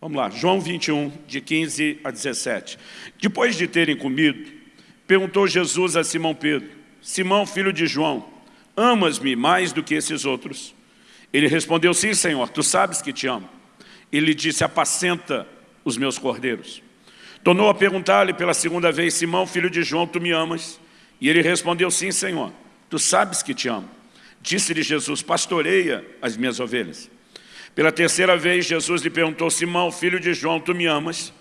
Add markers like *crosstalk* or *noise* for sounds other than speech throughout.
Vamos lá, João 21, de 15 a 17. Depois de terem comido, perguntou Jesus a Simão Pedro, Simão, filho de João, amas-me mais do que esses outros? Ele respondeu, sim, Senhor, tu sabes que te amo. Ele disse, apacenta os meus cordeiros. Tornou a perguntar-lhe pela segunda vez, Simão, filho de João, tu me amas? E ele respondeu, sim, Senhor, tu sabes que te amo. Disse-lhe Jesus, pastoreia as minhas ovelhas. Pela terceira vez, Jesus lhe perguntou, Simão, filho de João, tu me amas?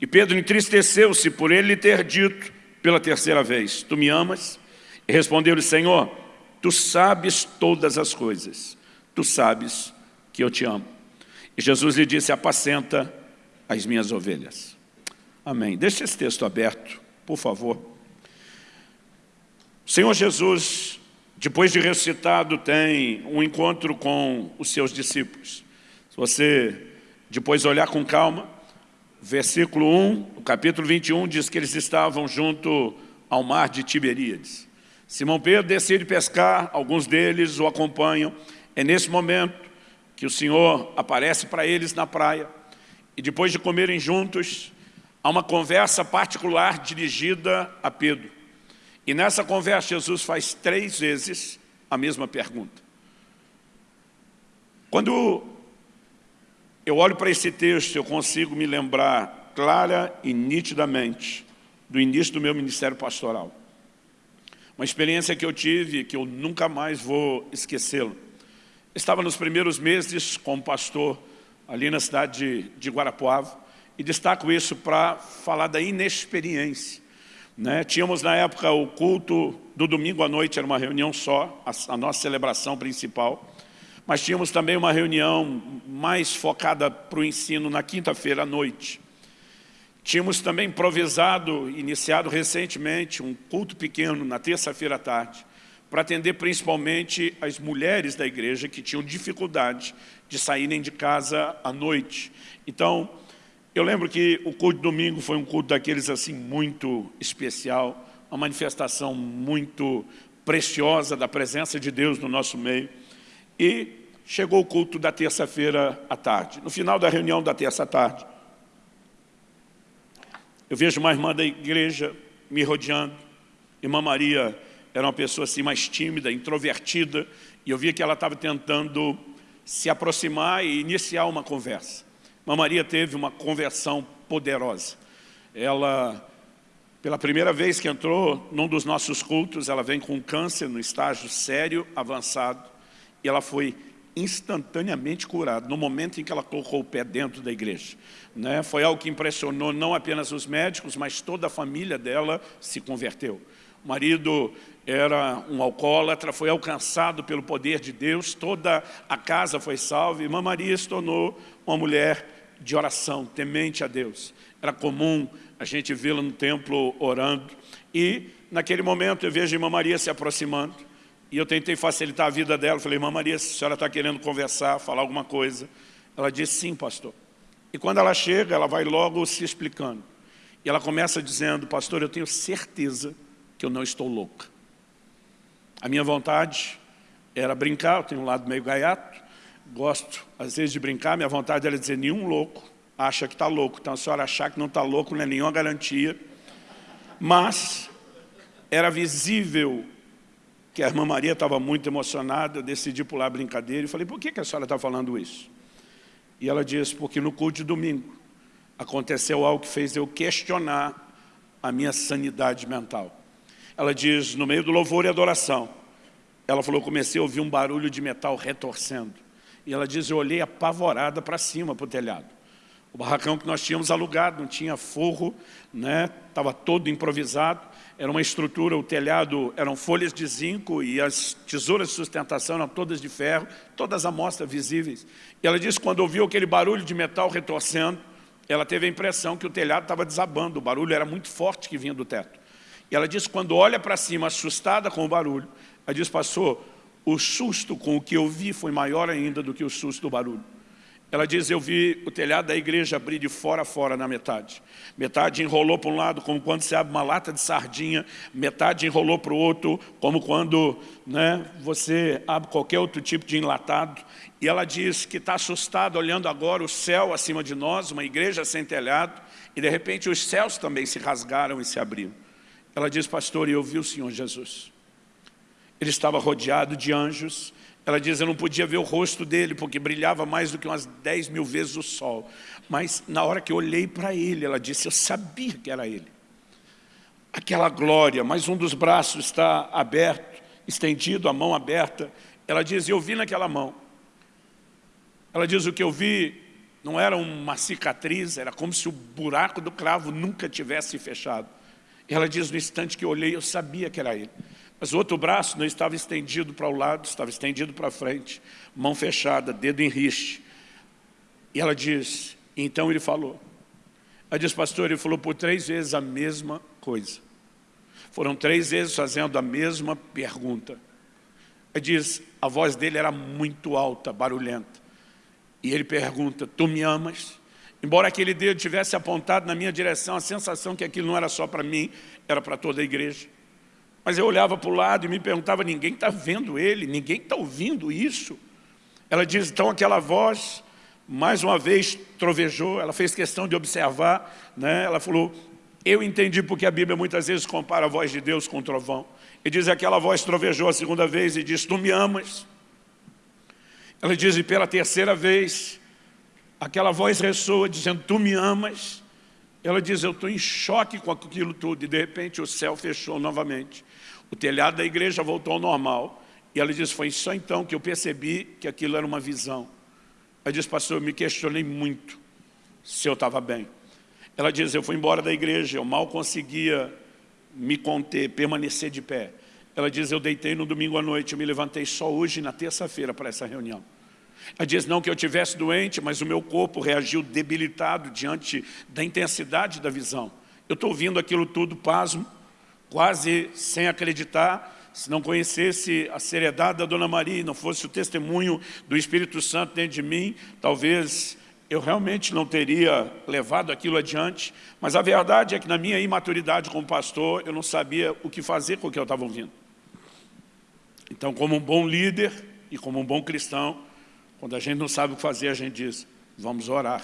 E Pedro entristeceu-se por ele lhe ter dito pela terceira vez, tu me amas? E respondeu-lhe, Senhor, tu sabes todas as coisas, tu sabes que eu te amo. E Jesus lhe disse, apacenta as minhas ovelhas. Amém. Deixe esse texto aberto, por favor. O Senhor Jesus depois de ressuscitado, tem um encontro com os seus discípulos. Se você depois olhar com calma, versículo 1, o capítulo 21, diz que eles estavam junto ao mar de Tiberíades. Simão Pedro decide pescar, alguns deles o acompanham. É nesse momento que o Senhor aparece para eles na praia. E depois de comerem juntos, há uma conversa particular dirigida a Pedro. E nessa conversa Jesus faz três vezes a mesma pergunta. Quando eu olho para esse texto, eu consigo me lembrar clara e nitidamente do início do meu ministério pastoral. Uma experiência que eu tive, que eu nunca mais vou esquecê-lo. Estava nos primeiros meses como pastor ali na cidade de, de Guarapuava, e destaco isso para falar da inexperiência né? Tínhamos na época o culto do domingo à noite, era uma reunião só, a, a nossa celebração principal. Mas tínhamos também uma reunião mais focada para o ensino na quinta-feira à noite. Tínhamos também improvisado, iniciado recentemente, um culto pequeno na terça-feira à tarde, para atender principalmente as mulheres da igreja que tinham dificuldade de saírem de casa à noite. Então, eu lembro que o culto de domingo foi um culto daqueles assim muito especial, uma manifestação muito preciosa da presença de Deus no nosso meio. E chegou o culto da terça-feira à tarde. No final da reunião da terça tarde, eu vejo uma irmã da igreja me rodeando. Irmã Maria era uma pessoa assim mais tímida, introvertida, e eu via que ela estava tentando se aproximar e iniciar uma conversa. Uma Maria teve uma conversão poderosa. Ela, pela primeira vez que entrou num dos nossos cultos, ela vem com câncer no estágio sério, avançado, e ela foi instantaneamente curada, no momento em que ela colocou o pé dentro da igreja. Né? Foi algo que impressionou não apenas os médicos, mas toda a família dela se converteu. O marido era um alcoólatra, foi alcançado pelo poder de Deus, toda a casa foi salva, e irmã Maria se tornou uma mulher de oração, temente a Deus. Era comum a gente vê-la no templo orando, e naquele momento eu vejo a irmã Maria se aproximando, e eu tentei facilitar a vida dela, falei, irmã Maria, se a senhora está querendo conversar, falar alguma coisa, ela disse, sim, pastor. E quando ela chega, ela vai logo se explicando. E ela começa dizendo, pastor, eu tenho certeza que eu não estou louca. A minha vontade era brincar, eu tenho um lado meio gaiato, gosto às vezes de brincar, minha vontade era dizer, nenhum louco acha que está louco. Então a senhora achar que não está louco não é nenhuma garantia. Mas era visível que a irmã Maria estava muito emocionada, decidi pular a brincadeira e falei, por que, que a senhora está falando isso? E ela disse, porque no culto de domingo aconteceu algo que fez eu questionar a minha sanidade mental. Ela diz, no meio do louvor e adoração, ela falou, comecei a ouvir um barulho de metal retorcendo. E ela diz, eu olhei apavorada para cima, para o telhado. O barracão que nós tínhamos alugado, não tinha forro, né? estava todo improvisado. Era uma estrutura, o telhado eram folhas de zinco e as tesouras de sustentação eram todas de ferro, todas amostras visíveis. E ela disse, quando ouviu aquele barulho de metal retorcendo, ela teve a impressão que o telhado estava desabando, o barulho era muito forte que vinha do teto. E ela disse, quando olha para cima, assustada com o barulho, ela diz, pastor, o susto com o que eu vi foi maior ainda do que o susto do barulho. Ela diz, eu vi o telhado da igreja abrir de fora a fora na metade. Metade enrolou para um lado, como quando você abre uma lata de sardinha, metade enrolou para o outro, como quando né, você abre qualquer outro tipo de enlatado. E ela diz que está assustada olhando agora o céu acima de nós, uma igreja sem telhado, e de repente os céus também se rasgaram e se abriram. Ela diz, pastor, eu vi o Senhor Jesus. Ele estava rodeado de anjos, ela diz, eu não podia ver o rosto dele, porque brilhava mais do que umas 10 mil vezes o sol. Mas na hora que eu olhei para ele, ela disse, eu sabia que era ele. Aquela glória, mas um dos braços está aberto, estendido, a mão aberta. Ela diz, eu vi naquela mão. Ela diz, o que eu vi não era uma cicatriz, era como se o buraco do cravo nunca tivesse fechado. Ela diz, no instante que eu olhei, eu sabia que era ele. Mas o outro braço não estava estendido para o lado, estava estendido para frente, mão fechada, dedo em riste. E ela diz, então ele falou. Ela diz, pastor, ele falou por três vezes a mesma coisa. Foram três vezes fazendo a mesma pergunta. Ela diz, a voz dele era muito alta, barulhenta. E ele pergunta, tu me amas? Embora aquele dedo tivesse apontado na minha direção, a sensação que aquilo não era só para mim, era para toda a igreja. Mas eu olhava para o lado e me perguntava, ninguém está vendo ele, ninguém está ouvindo isso. Ela diz, então aquela voz, mais uma vez trovejou, ela fez questão de observar, né? ela falou, eu entendi porque a Bíblia muitas vezes compara a voz de Deus com o trovão. E diz, aquela voz trovejou a segunda vez e diz, tu me amas. Ela diz, e pela terceira vez, aquela voz ressoa dizendo, tu me amas. Ela diz, eu estou em choque com aquilo tudo. E de repente o céu fechou novamente. O telhado da igreja voltou ao normal. E ela diz, foi só então que eu percebi que aquilo era uma visão. Ela diz, pastor, eu me questionei muito se eu estava bem. Ela diz, eu fui embora da igreja, eu mal conseguia me conter, permanecer de pé. Ela diz, eu deitei no domingo à noite, eu me levantei só hoje, na terça-feira, para essa reunião. Ela diz, não que eu tivesse doente, mas o meu corpo reagiu debilitado diante da intensidade da visão. Eu estou ouvindo aquilo tudo, pasmo, quase sem acreditar, se não conhecesse a seriedade da Dona Maria não fosse o testemunho do Espírito Santo dentro de mim, talvez eu realmente não teria levado aquilo adiante, mas a verdade é que na minha imaturidade como pastor, eu não sabia o que fazer com o que eu estava ouvindo. Então, como um bom líder e como um bom cristão, quando a gente não sabe o que fazer, a gente diz, vamos orar.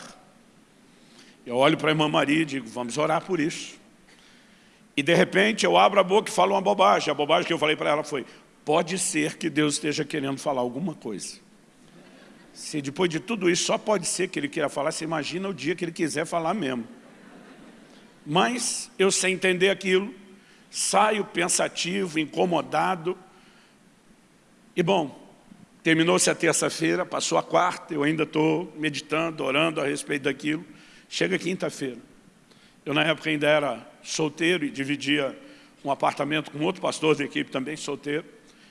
Eu olho para a irmã Maria e digo, vamos orar por isso. E de repente eu abro a boca e falo uma bobagem. A bobagem que eu falei para ela foi, pode ser que Deus esteja querendo falar alguma coisa. Se depois de tudo isso só pode ser que Ele queira falar, você imagina o dia que Ele quiser falar mesmo. Mas eu sem entender aquilo, saio pensativo, incomodado. E bom, terminou-se a terça-feira, passou a quarta, eu ainda estou meditando, orando a respeito daquilo. Chega quinta-feira. Eu na época ainda era solteiro e dividia um apartamento com outro pastor da equipe também solteiro.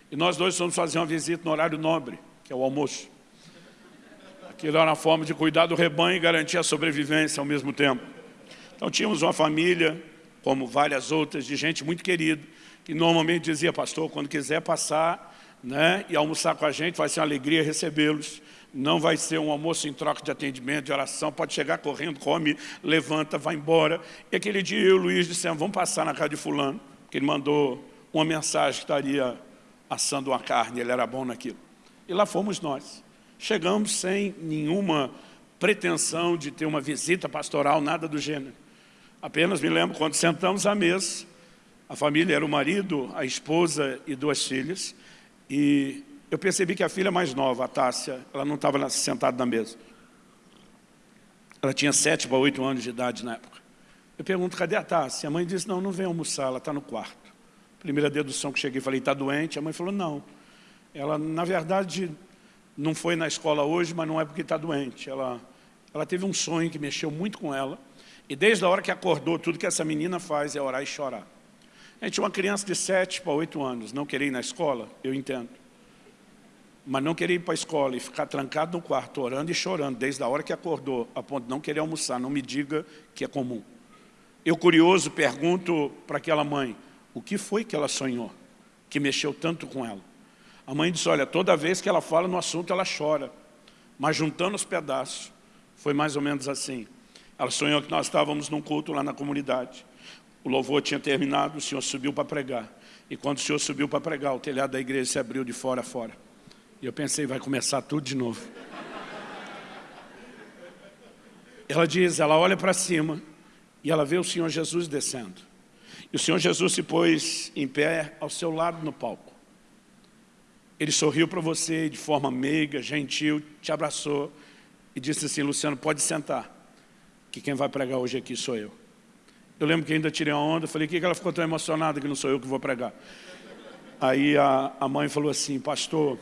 E nós dois fomos fazer uma visita no horário nobre, que é o almoço. Aquilo era uma forma de cuidar do rebanho e garantir a sobrevivência ao mesmo tempo. Então tínhamos uma família, como várias outras, de gente muito querida, que normalmente dizia, pastor, quando quiser passar né, e almoçar com a gente, vai ser uma alegria recebê-los não vai ser um almoço em troca de atendimento, de oração, pode chegar correndo, come, levanta, vai embora. E aquele dia eu e o Luiz dissemos, vamos passar na casa de fulano, que ele mandou uma mensagem que estaria assando uma carne, ele era bom naquilo. E lá fomos nós. Chegamos sem nenhuma pretensão de ter uma visita pastoral, nada do gênero. Apenas me lembro quando sentamos à mesa, a família era o marido, a esposa e duas filhas, e eu percebi que a filha mais nova, a Tássia, ela não estava sentada na mesa. Ela tinha sete para oito anos de idade na época. Eu pergunto, cadê a Tássia? A mãe disse, não, não vem almoçar, ela está no quarto. Primeira dedução que cheguei, falei, está doente? A mãe falou, não. Ela, na verdade, não foi na escola hoje, mas não é porque está doente. Ela, ela teve um sonho que mexeu muito com ela. E desde a hora que acordou, tudo que essa menina faz é orar e chorar. Gente tinha uma criança de sete para oito anos, não querer ir na escola, eu entendo mas não querer ir para a escola e ficar trancado no quarto, orando e chorando, desde a hora que acordou, a ponto de não querer almoçar, não me diga que é comum. Eu, curioso, pergunto para aquela mãe, o que foi que ela sonhou, que mexeu tanto com ela? A mãe disse, olha, toda vez que ela fala no assunto, ela chora. mas juntando os pedaços, foi mais ou menos assim. Ela sonhou que nós estávamos num culto lá na comunidade. O louvor tinha terminado, o Senhor subiu para pregar. E quando o Senhor subiu para pregar, o telhado da igreja se abriu de fora a fora. E eu pensei, vai começar tudo de novo. Ela diz, ela olha para cima e ela vê o Senhor Jesus descendo. E o Senhor Jesus se pôs em pé ao seu lado no palco. Ele sorriu para você de forma meiga, gentil, te abraçou e disse assim, Luciano, pode sentar, que quem vai pregar hoje aqui sou eu. Eu lembro que ainda tirei uma onda, falei, que, que ela ficou tão emocionada que não sou eu que vou pregar? Aí a, a mãe falou assim, pastor,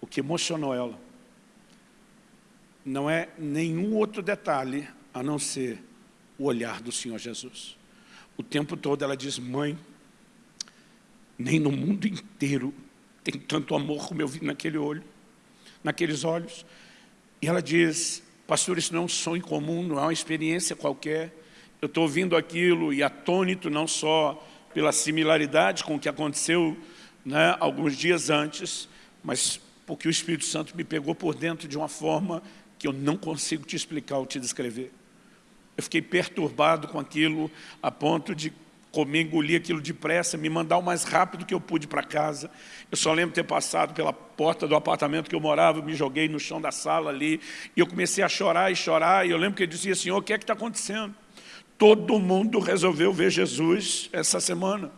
o que emocionou ela não é nenhum outro detalhe a não ser o olhar do Senhor Jesus. O tempo todo ela diz, mãe, nem no mundo inteiro tem tanto amor como eu vi naquele olho, naqueles olhos. E ela diz, pastor, isso não é um sonho comum, não é uma experiência qualquer. Eu estou ouvindo aquilo e atônito não só pela similaridade com o que aconteceu né, alguns dias antes, mas porque o Espírito Santo me pegou por dentro de uma forma que eu não consigo te explicar ou te descrever. Eu fiquei perturbado com aquilo a ponto de comer, engolir aquilo depressa, me mandar o mais rápido que eu pude para casa. Eu só lembro ter passado pela porta do apartamento que eu morava, me joguei no chão da sala ali, e eu comecei a chorar e chorar, e eu lembro que ele dizia, Senhor, o que é que está acontecendo? Todo mundo resolveu ver Jesus essa semana.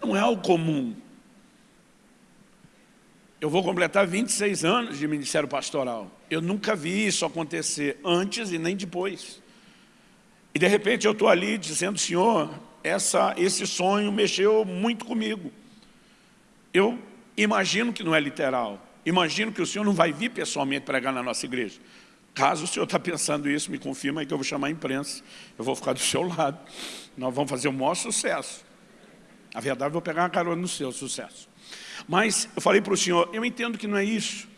Não é algo comum. Eu vou completar 26 anos de ministério pastoral. Eu nunca vi isso acontecer antes e nem depois. E de repente eu estou ali dizendo, Senhor, essa, esse sonho mexeu muito comigo. Eu imagino que não é literal. Imagino que o Senhor não vai vir pessoalmente pregar na nossa igreja. Caso o senhor está pensando isso, me confirma aí que eu vou chamar a imprensa. Eu vou ficar do seu lado. Nós vamos fazer o maior sucesso. A verdade, eu vou pegar uma carona no seu sucesso. Mas eu falei para o senhor, eu entendo que não é isso,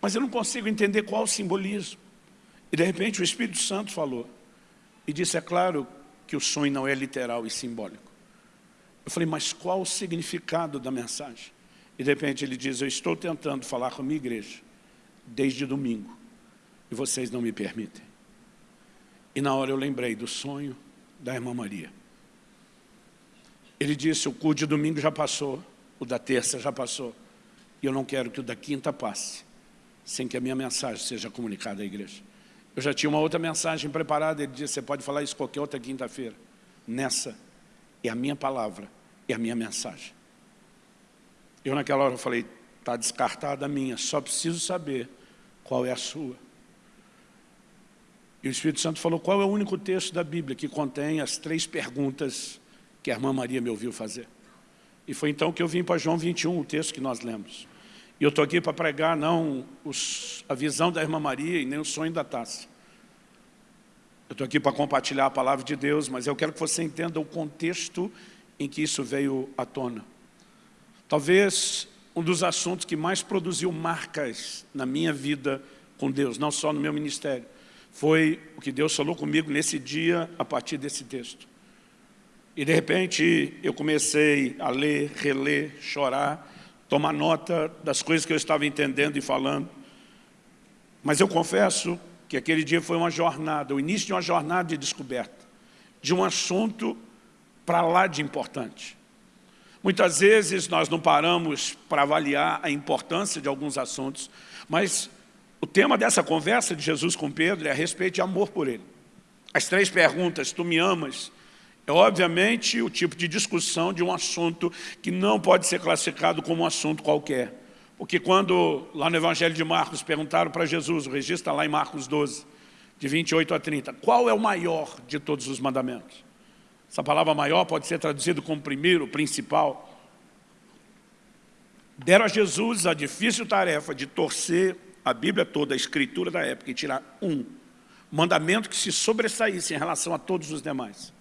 mas eu não consigo entender qual o simbolismo. E de repente o Espírito Santo falou, e disse, é claro que o sonho não é literal e simbólico. Eu falei, mas qual o significado da mensagem? E de repente ele diz, eu estou tentando falar com a minha igreja, desde domingo, e vocês não me permitem. E na hora eu lembrei do sonho da irmã Maria. Ele disse, o culto de domingo já passou, o da terça já passou. E eu não quero que o da quinta passe, sem que a minha mensagem seja comunicada à igreja. Eu já tinha uma outra mensagem preparada, ele disse, você pode falar isso qualquer outra quinta-feira. Nessa é a minha palavra, é a minha mensagem. Eu naquela hora falei, está descartada a minha, só preciso saber qual é a sua. E o Espírito Santo falou, qual é o único texto da Bíblia que contém as três perguntas que a irmã Maria me ouviu fazer? E foi então que eu vim para João 21, o texto que nós lemos. E eu estou aqui para pregar não os, a visão da irmã Maria e nem o sonho da taça. Eu estou aqui para compartilhar a palavra de Deus, mas eu quero que você entenda o contexto em que isso veio à tona. Talvez um dos assuntos que mais produziu marcas na minha vida com Deus, não só no meu ministério, foi o que Deus falou comigo nesse dia a partir desse texto. E de repente eu comecei a ler, reler, chorar, tomar nota das coisas que eu estava entendendo e falando. Mas eu confesso que aquele dia foi uma jornada, o início de uma jornada de descoberta, de um assunto para lá de importante. Muitas vezes nós não paramos para avaliar a importância de alguns assuntos, mas o tema dessa conversa de Jesus com Pedro é a respeito de amor por ele. As três perguntas, tu me amas? É obviamente o tipo de discussão de um assunto que não pode ser classificado como um assunto qualquer. Porque quando lá no Evangelho de Marcos perguntaram para Jesus, o registro está lá em Marcos 12, de 28 a 30, qual é o maior de todos os mandamentos? Essa palavra maior pode ser traduzida como primeiro, principal. Deram a Jesus a difícil tarefa de torcer a Bíblia toda, a escritura da época, e tirar um mandamento que se sobressaísse em relação a todos os demais.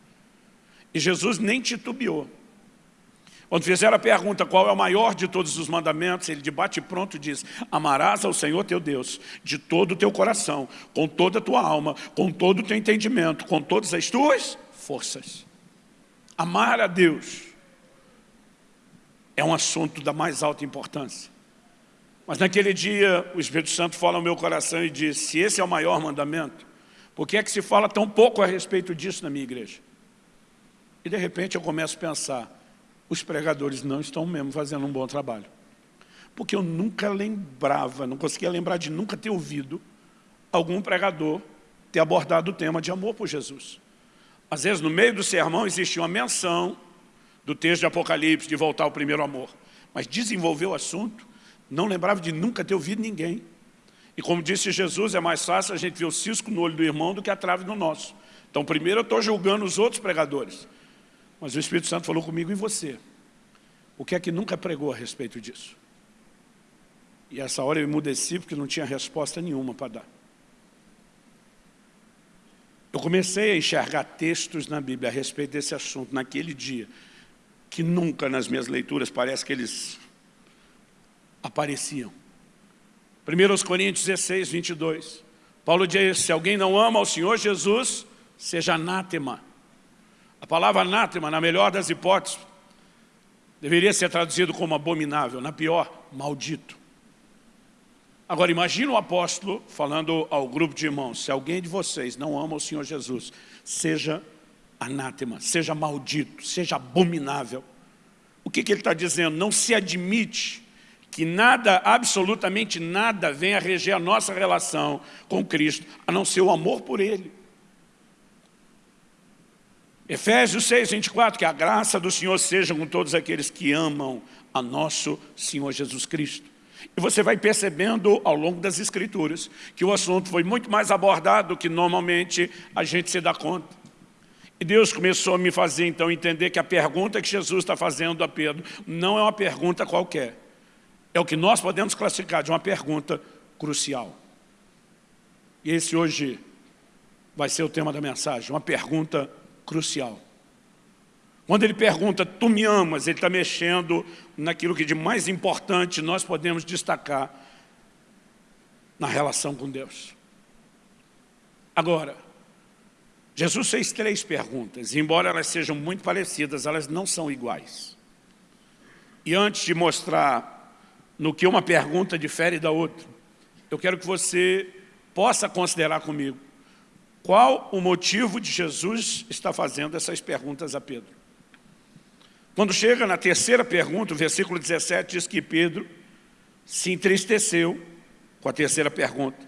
E Jesus nem titubeou. Quando fizeram a pergunta qual é o maior de todos os mandamentos, ele de bate pronto diz, amarás ao Senhor teu Deus de todo o teu coração, com toda a tua alma, com todo o teu entendimento, com todas as tuas forças. Amar a Deus é um assunto da mais alta importância. Mas naquele dia o Espírito Santo fala ao meu coração e diz, se esse é o maior mandamento, por que é que se fala tão pouco a respeito disso na minha igreja? E de repente eu começo a pensar, os pregadores não estão mesmo fazendo um bom trabalho. Porque eu nunca lembrava, não conseguia lembrar de nunca ter ouvido algum pregador ter abordado o tema de amor por Jesus. Às vezes, no meio do sermão, existe uma menção do texto de Apocalipse, de voltar ao primeiro amor. Mas desenvolver o assunto, não lembrava de nunca ter ouvido ninguém. E como disse Jesus, é mais fácil a gente ver o cisco no olho do irmão do que a trave no nosso. Então, primeiro eu estou julgando os outros pregadores. Mas o Espírito Santo falou comigo e você. O que é que nunca pregou a respeito disso? E essa hora eu emudeci porque não tinha resposta nenhuma para dar. Eu comecei a enxergar textos na Bíblia a respeito desse assunto naquele dia, que nunca nas minhas leituras parece que eles apareciam. 1 Coríntios 16, 22. Paulo diz, se alguém não ama ao Senhor Jesus, seja anátema. A palavra anátema, na melhor das hipóteses, deveria ser traduzido como abominável, na pior, maldito. Agora imagine o apóstolo falando ao grupo de irmãos, se alguém de vocês não ama o Senhor Jesus, seja anátema, seja maldito, seja abominável. O que, que ele está dizendo? Não se admite que nada, absolutamente nada, venha reger a nossa relação com Cristo, a não ser o amor por Ele. Efésios 6, 24, que a graça do Senhor seja com todos aqueles que amam a nosso Senhor Jesus Cristo. E você vai percebendo ao longo das escrituras que o assunto foi muito mais abordado do que normalmente a gente se dá conta. E Deus começou a me fazer então entender que a pergunta que Jesus está fazendo a Pedro não é uma pergunta qualquer. É o que nós podemos classificar de uma pergunta crucial. E esse hoje vai ser o tema da mensagem, uma pergunta crucial. Quando ele pergunta, tu me amas, ele está mexendo naquilo que de mais importante nós podemos destacar na relação com Deus. Agora, Jesus fez três perguntas, e embora elas sejam muito parecidas, elas não são iguais. E antes de mostrar no que uma pergunta difere da outra, eu quero que você possa considerar comigo qual o motivo de Jesus estar fazendo essas perguntas a Pedro. Quando chega na terceira pergunta, o versículo 17 diz que Pedro se entristeceu com a terceira pergunta.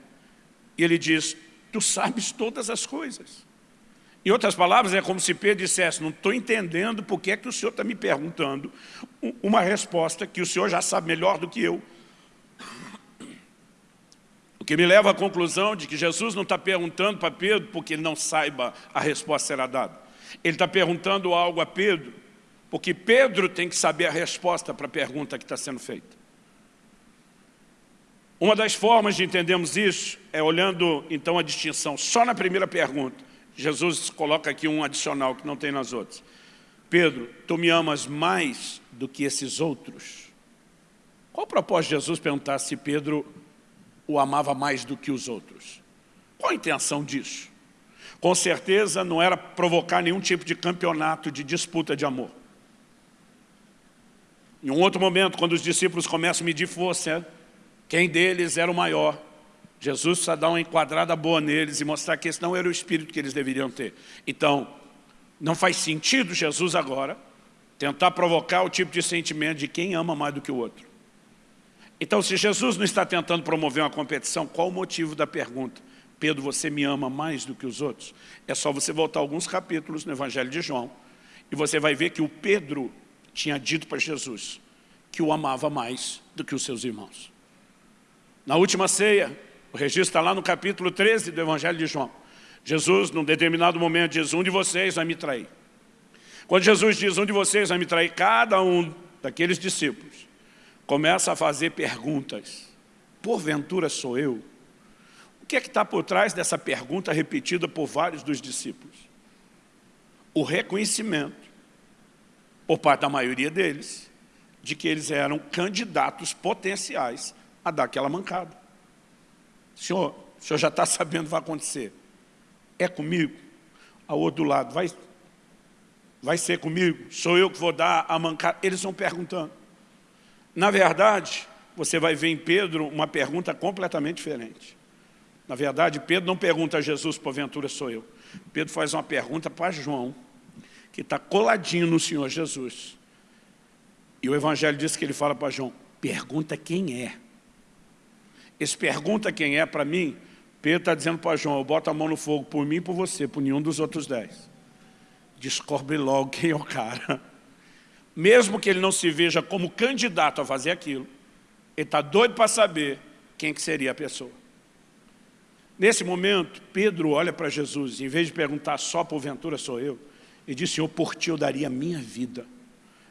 E ele diz, tu sabes todas as coisas. Em outras palavras, é como se Pedro dissesse, não estou entendendo por que, é que o senhor está me perguntando uma resposta que o senhor já sabe melhor do que eu. O que me leva à conclusão de que Jesus não está perguntando para Pedro porque ele não saiba a resposta será dada. Ele está perguntando algo a Pedro, porque Pedro tem que saber a resposta para a pergunta que está sendo feita. Uma das formas de entendermos isso é olhando então a distinção só na primeira pergunta. Jesus coloca aqui um adicional que não tem nas outras. Pedro, tu me amas mais do que esses outros? Qual o propósito de Jesus perguntar se Pedro o amava mais do que os outros. Qual a intenção disso? Com certeza não era provocar nenhum tipo de campeonato de disputa de amor. Em um outro momento, quando os discípulos começam a medir força, quem deles era o maior, Jesus precisa dar uma enquadrada boa neles e mostrar que esse não era o espírito que eles deveriam ter. Então, não faz sentido Jesus agora tentar provocar o tipo de sentimento de quem ama mais do que o outro. Então, se Jesus não está tentando promover uma competição, qual o motivo da pergunta? Pedro, você me ama mais do que os outros? É só você voltar alguns capítulos no Evangelho de João e você vai ver que o Pedro tinha dito para Jesus que o amava mais do que os seus irmãos. Na última ceia, o registro está lá no capítulo 13 do Evangelho de João. Jesus, num determinado momento, diz, um de vocês vai me trair. Quando Jesus diz, um de vocês vai me trair, cada um daqueles discípulos começa a fazer perguntas. Porventura sou eu? O que é que está por trás dessa pergunta repetida por vários dos discípulos? O reconhecimento, por parte da maioria deles, de que eles eram candidatos potenciais a dar aquela mancada. Senhor, o senhor já está *laughs* sabendo o que vai acontecer. É comigo? A outro lado, vai, vai ser comigo? Sou eu que vou dar a mancada? Eles estão perguntando. Na verdade, você vai ver em Pedro uma pergunta completamente diferente. Na verdade, Pedro não pergunta a Jesus, porventura sou eu. Pedro faz uma pergunta para João, que está coladinho no Senhor Jesus. E o Evangelho diz que ele fala para João, pergunta quem é. Esse pergunta quem é, para mim, Pedro está dizendo para João, eu boto a mão no fogo por mim e por você, por nenhum dos outros dez. Descobre logo quem é o cara. Mesmo que ele não se veja como candidato a fazer aquilo, ele está doido para saber quem que seria a pessoa. Nesse momento, Pedro olha para Jesus, em vez de perguntar só porventura sou eu, e diz, Senhor, por ti eu daria a minha vida.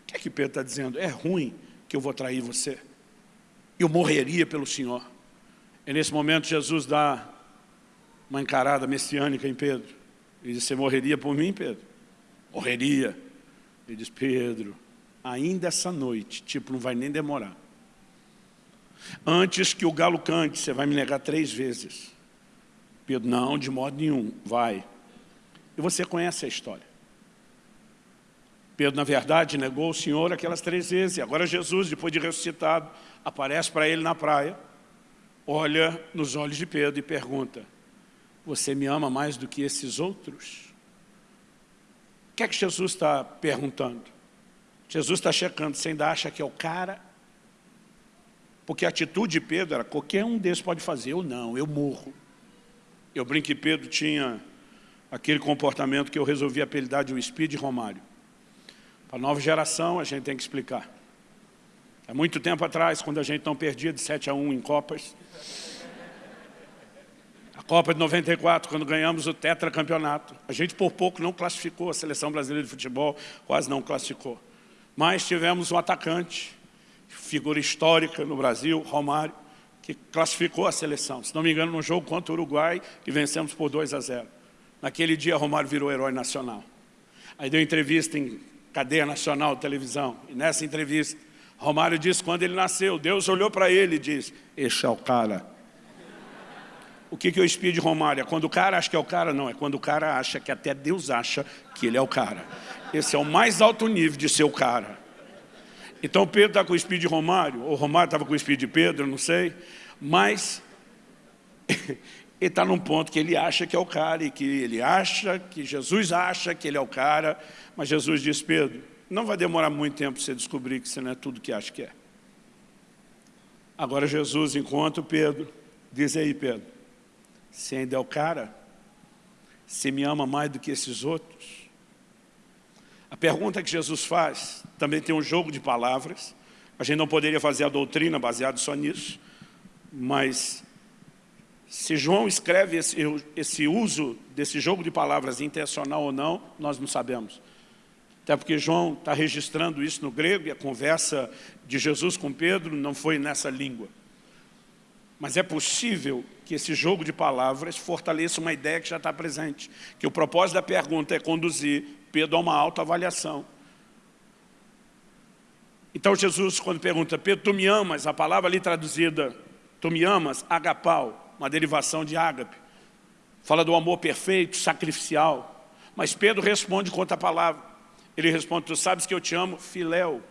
O que é que Pedro está dizendo? É ruim que eu vou trair você. Eu morreria pelo Senhor. E nesse momento Jesus dá uma encarada messiânica em Pedro. Ele diz, você morreria por mim, Pedro? Morreria. Ele diz, Pedro, ainda essa noite, tipo, não vai nem demorar. Antes que o galo cante, você vai me negar três vezes. Pedro, não, de modo nenhum, vai. E você conhece a história. Pedro, na verdade, negou o Senhor aquelas três vezes. E agora Jesus, depois de ressuscitado, aparece para ele na praia, olha nos olhos de Pedro e pergunta, você me ama mais do que esses outros? O que é que Jesus está perguntando? Jesus está checando, você ainda acha que é o cara? Porque a atitude de Pedro era, qualquer um desses pode fazer, eu não, eu morro. Eu brinco que Pedro tinha aquele comportamento que eu resolvi apelidar de o Speed Romário. Para a nova geração, a gente tem que explicar. Há muito tempo atrás, quando a gente não perdia de 7 a 1 em Copas, a Copa de 94, quando ganhamos o tetracampeonato, a gente por pouco não classificou, a Seleção Brasileira de Futebol quase não classificou. Mas tivemos um atacante, figura histórica no Brasil, Romário, que classificou a seleção. Se não me engano, no jogo contra o Uruguai, e vencemos por 2 a 0. Naquele dia, Romário virou herói nacional. Aí deu entrevista em cadeia nacional televisão. E nessa entrevista, Romário disse quando ele nasceu, Deus olhou para ele e disse, este é o cara. O que, que eu espio de Romário? É quando o cara acha que é o cara? Não, é quando o cara acha que até Deus acha que ele é o cara. Esse é o mais alto nível de ser o cara. Então Pedro está com o espírito de Romário, ou Romário estava com o espírito de Pedro, não sei, mas *laughs* ele está num ponto que ele acha que é o cara, e que ele acha, que Jesus acha que ele é o cara, mas Jesus diz, Pedro, não vai demorar muito tempo para você descobrir que você não é tudo que acha que é. Agora Jesus encontra o Pedro, diz aí Pedro, você ainda é o cara? Você me ama mais do que esses outros? A pergunta que Jesus faz também tem um jogo de palavras. A gente não poderia fazer a doutrina baseada só nisso, mas se João escreve esse, esse uso desse jogo de palavras intencional ou não, nós não sabemos. Até porque João está registrando isso no grego e a conversa de Jesus com Pedro não foi nessa língua. Mas é possível que esse jogo de palavras fortaleça uma ideia que já está presente. Que o propósito da pergunta é conduzir Pedro a uma autoavaliação. Então Jesus, quando pergunta, Pedro, tu me amas? A palavra ali traduzida, tu me amas, agapau, uma derivação de ágape. Fala do amor perfeito, sacrificial. Mas Pedro responde com outra palavra. Ele responde, tu sabes que eu te amo, filéu.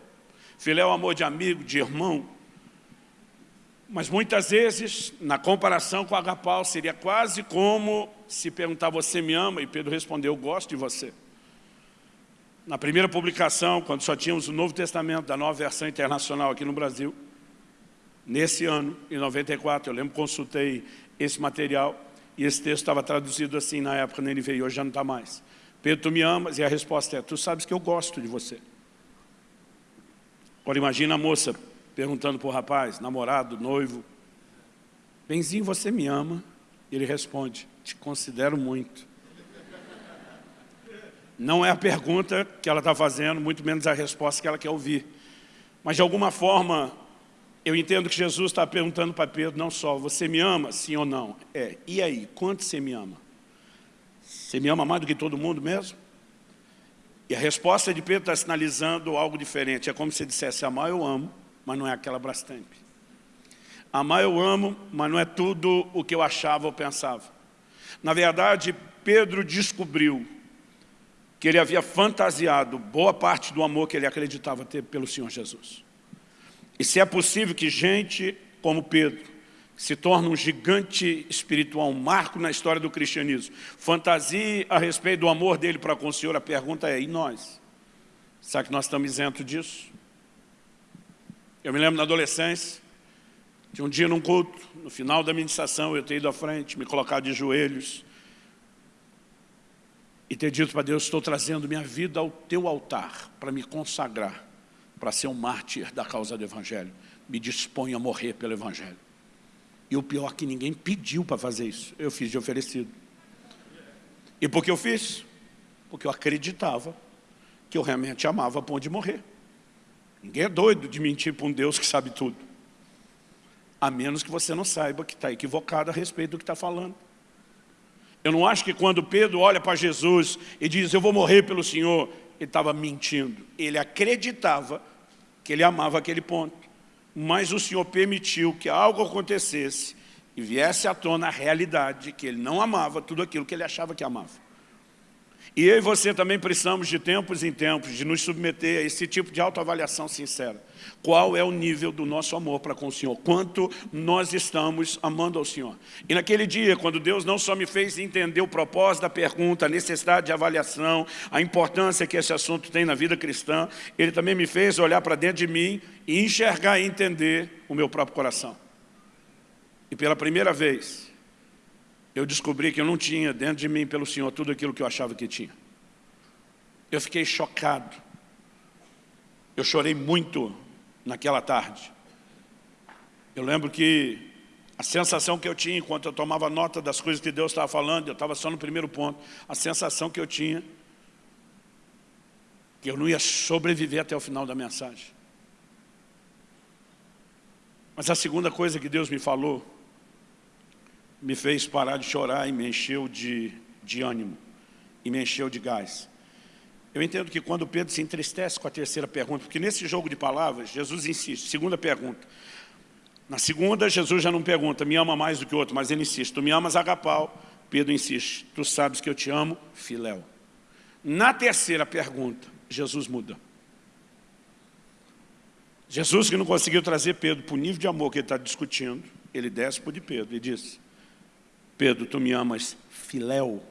Filéu é amor de amigo, de irmão. Mas muitas vezes, na comparação com agapau, seria quase como se perguntar, você me ama? E Pedro respondeu, eu gosto de você. Na primeira publicação, quando só tínhamos o Novo Testamento da nova versão internacional aqui no Brasil, nesse ano, em 94, eu lembro que consultei esse material e esse texto estava traduzido assim na época na NVI, hoje já não está mais. Pedro, tu me amas? E a resposta é, tu sabes que eu gosto de você. Agora imagina a moça perguntando para o rapaz, namorado, noivo, Benzinho, você me ama? E ele responde, te considero muito. Não é a pergunta que ela está fazendo, muito menos a resposta que ela quer ouvir. Mas de alguma forma, eu entendo que Jesus está perguntando para Pedro, não só, você me ama, sim ou não? É, e aí, quanto você me ama? Você me ama mais do que todo mundo mesmo? E a resposta de Pedro está sinalizando algo diferente. É como se dissesse, amar eu amo, mas não é aquela Brastemp. Amar eu amo, mas não é tudo o que eu achava ou pensava. Na verdade, Pedro descobriu que ele havia fantasiado boa parte do amor que ele acreditava ter pelo Senhor Jesus. E se é possível que gente como Pedro se torne um gigante espiritual, um marco na história do cristianismo, fantasie a respeito do amor dele para com o Senhor, a pergunta é, e nós? Será que nós estamos isentos disso? Eu me lembro na adolescência, de um dia num culto, no final da ministração, eu ter ido à frente, me colocar de joelhos e ter dito para Deus, estou trazendo minha vida ao teu altar para me consagrar, para ser um mártir da causa do Evangelho. Me disponho a morrer pelo Evangelho. E o pior é que ninguém pediu para fazer isso, eu fiz de oferecido. E por que eu fiz? Porque eu acreditava que eu realmente amava a ponto de morrer. Ninguém é doido de mentir para um Deus que sabe tudo. A menos que você não saiba que está equivocado a respeito do que está falando. Eu não acho que quando Pedro olha para Jesus e diz, eu vou morrer pelo Senhor, ele estava mentindo. Ele acreditava que ele amava aquele ponto. Mas o Senhor permitiu que algo acontecesse e viesse à tona a realidade que ele não amava tudo aquilo que ele achava que amava. E eu e você também precisamos de tempos em tempos de nos submeter a esse tipo de autoavaliação sincera. Qual é o nível do nosso amor para com o Senhor? Quanto nós estamos amando ao Senhor? E naquele dia, quando Deus não só me fez entender o propósito da pergunta, a necessidade de avaliação, a importância que esse assunto tem na vida cristã, Ele também me fez olhar para dentro de mim e enxergar e entender o meu próprio coração. E pela primeira vez, eu descobri que eu não tinha dentro de mim, pelo Senhor, tudo aquilo que eu achava que tinha. Eu fiquei chocado. Eu chorei muito naquela tarde. Eu lembro que a sensação que eu tinha enquanto eu tomava nota das coisas que Deus estava falando, eu estava só no primeiro ponto, a sensação que eu tinha que eu não ia sobreviver até o final da mensagem. Mas a segunda coisa que Deus me falou me fez parar de chorar e me encheu de, de ânimo, e me encheu de gás. Eu entendo que quando Pedro se entristece com a terceira pergunta, porque nesse jogo de palavras, Jesus insiste, segunda pergunta. Na segunda, Jesus já não pergunta, me ama mais do que o outro, mas ele insiste, tu me amas agapau? Pedro insiste, tu sabes que eu te amo, filéu. Na terceira pergunta, Jesus muda. Jesus que não conseguiu trazer Pedro para o nível de amor que ele está discutindo, ele desce para o de Pedro e diz, Pedro, tu me amas filéu?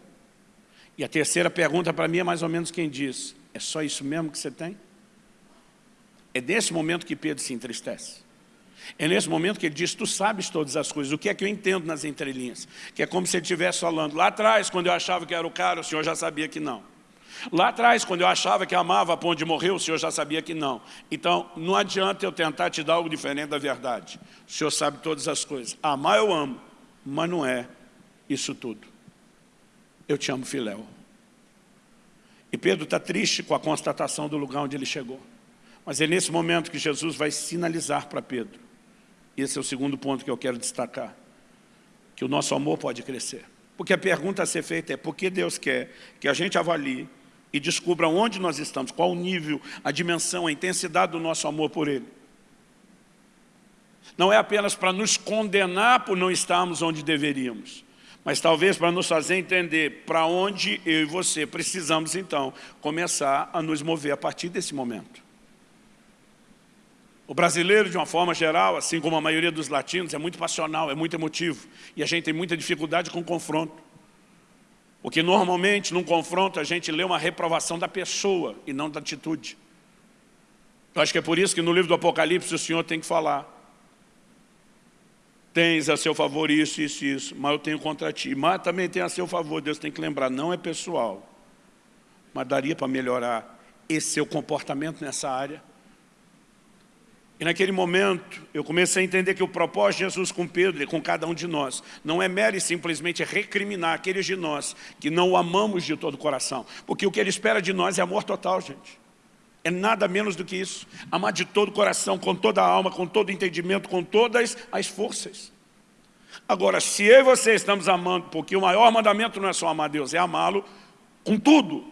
E a terceira pergunta para mim é mais ou menos quem diz, é só isso mesmo que você tem? É nesse momento que Pedro se entristece. É nesse momento que ele diz, tu sabes todas as coisas, o que é que eu entendo nas entrelinhas? Que é como se ele estivesse falando, lá atrás, quando eu achava que era o cara, o senhor já sabia que não. Lá atrás, quando eu achava que amava a ponto de morrer, o senhor já sabia que não. Então, não adianta eu tentar te dar algo diferente da verdade. O senhor sabe todas as coisas. Amar eu amo, mas não é isso tudo. Eu te amo, Filéu. E Pedro está triste com a constatação do lugar onde ele chegou. Mas é nesse momento que Jesus vai sinalizar para Pedro. Esse é o segundo ponto que eu quero destacar. Que o nosso amor pode crescer. Porque a pergunta a ser feita é por que Deus quer que a gente avalie e descubra onde nós estamos, qual o nível, a dimensão, a intensidade do nosso amor por Ele. Não é apenas para nos condenar por não estarmos onde deveríamos, mas talvez para nos fazer entender para onde eu e você precisamos, então, começar a nos mover a partir desse momento. O brasileiro, de uma forma geral, assim como a maioria dos latinos, é muito passional, é muito emotivo. E a gente tem muita dificuldade com o confronto. Porque normalmente, num confronto, a gente lê uma reprovação da pessoa e não da atitude. Eu acho que é por isso que no livro do Apocalipse o Senhor tem que falar tens a seu favor isso, isso, isso, mas eu tenho contra ti. Mas também tem a seu favor, Deus tem que lembrar, não é pessoal, mas daria para melhorar esse seu comportamento nessa área. E naquele momento, eu comecei a entender que o propósito de Jesus com Pedro e com cada um de nós, não é mero e simplesmente recriminar aqueles de nós que não o amamos de todo o coração. Porque o que ele espera de nós é amor total, gente. É nada menos do que isso. Amar de todo o coração, com toda a alma, com todo o entendimento, com todas as forças. Agora, se eu e você estamos amando, porque o maior mandamento não é só amar Deus, é amá-lo com tudo,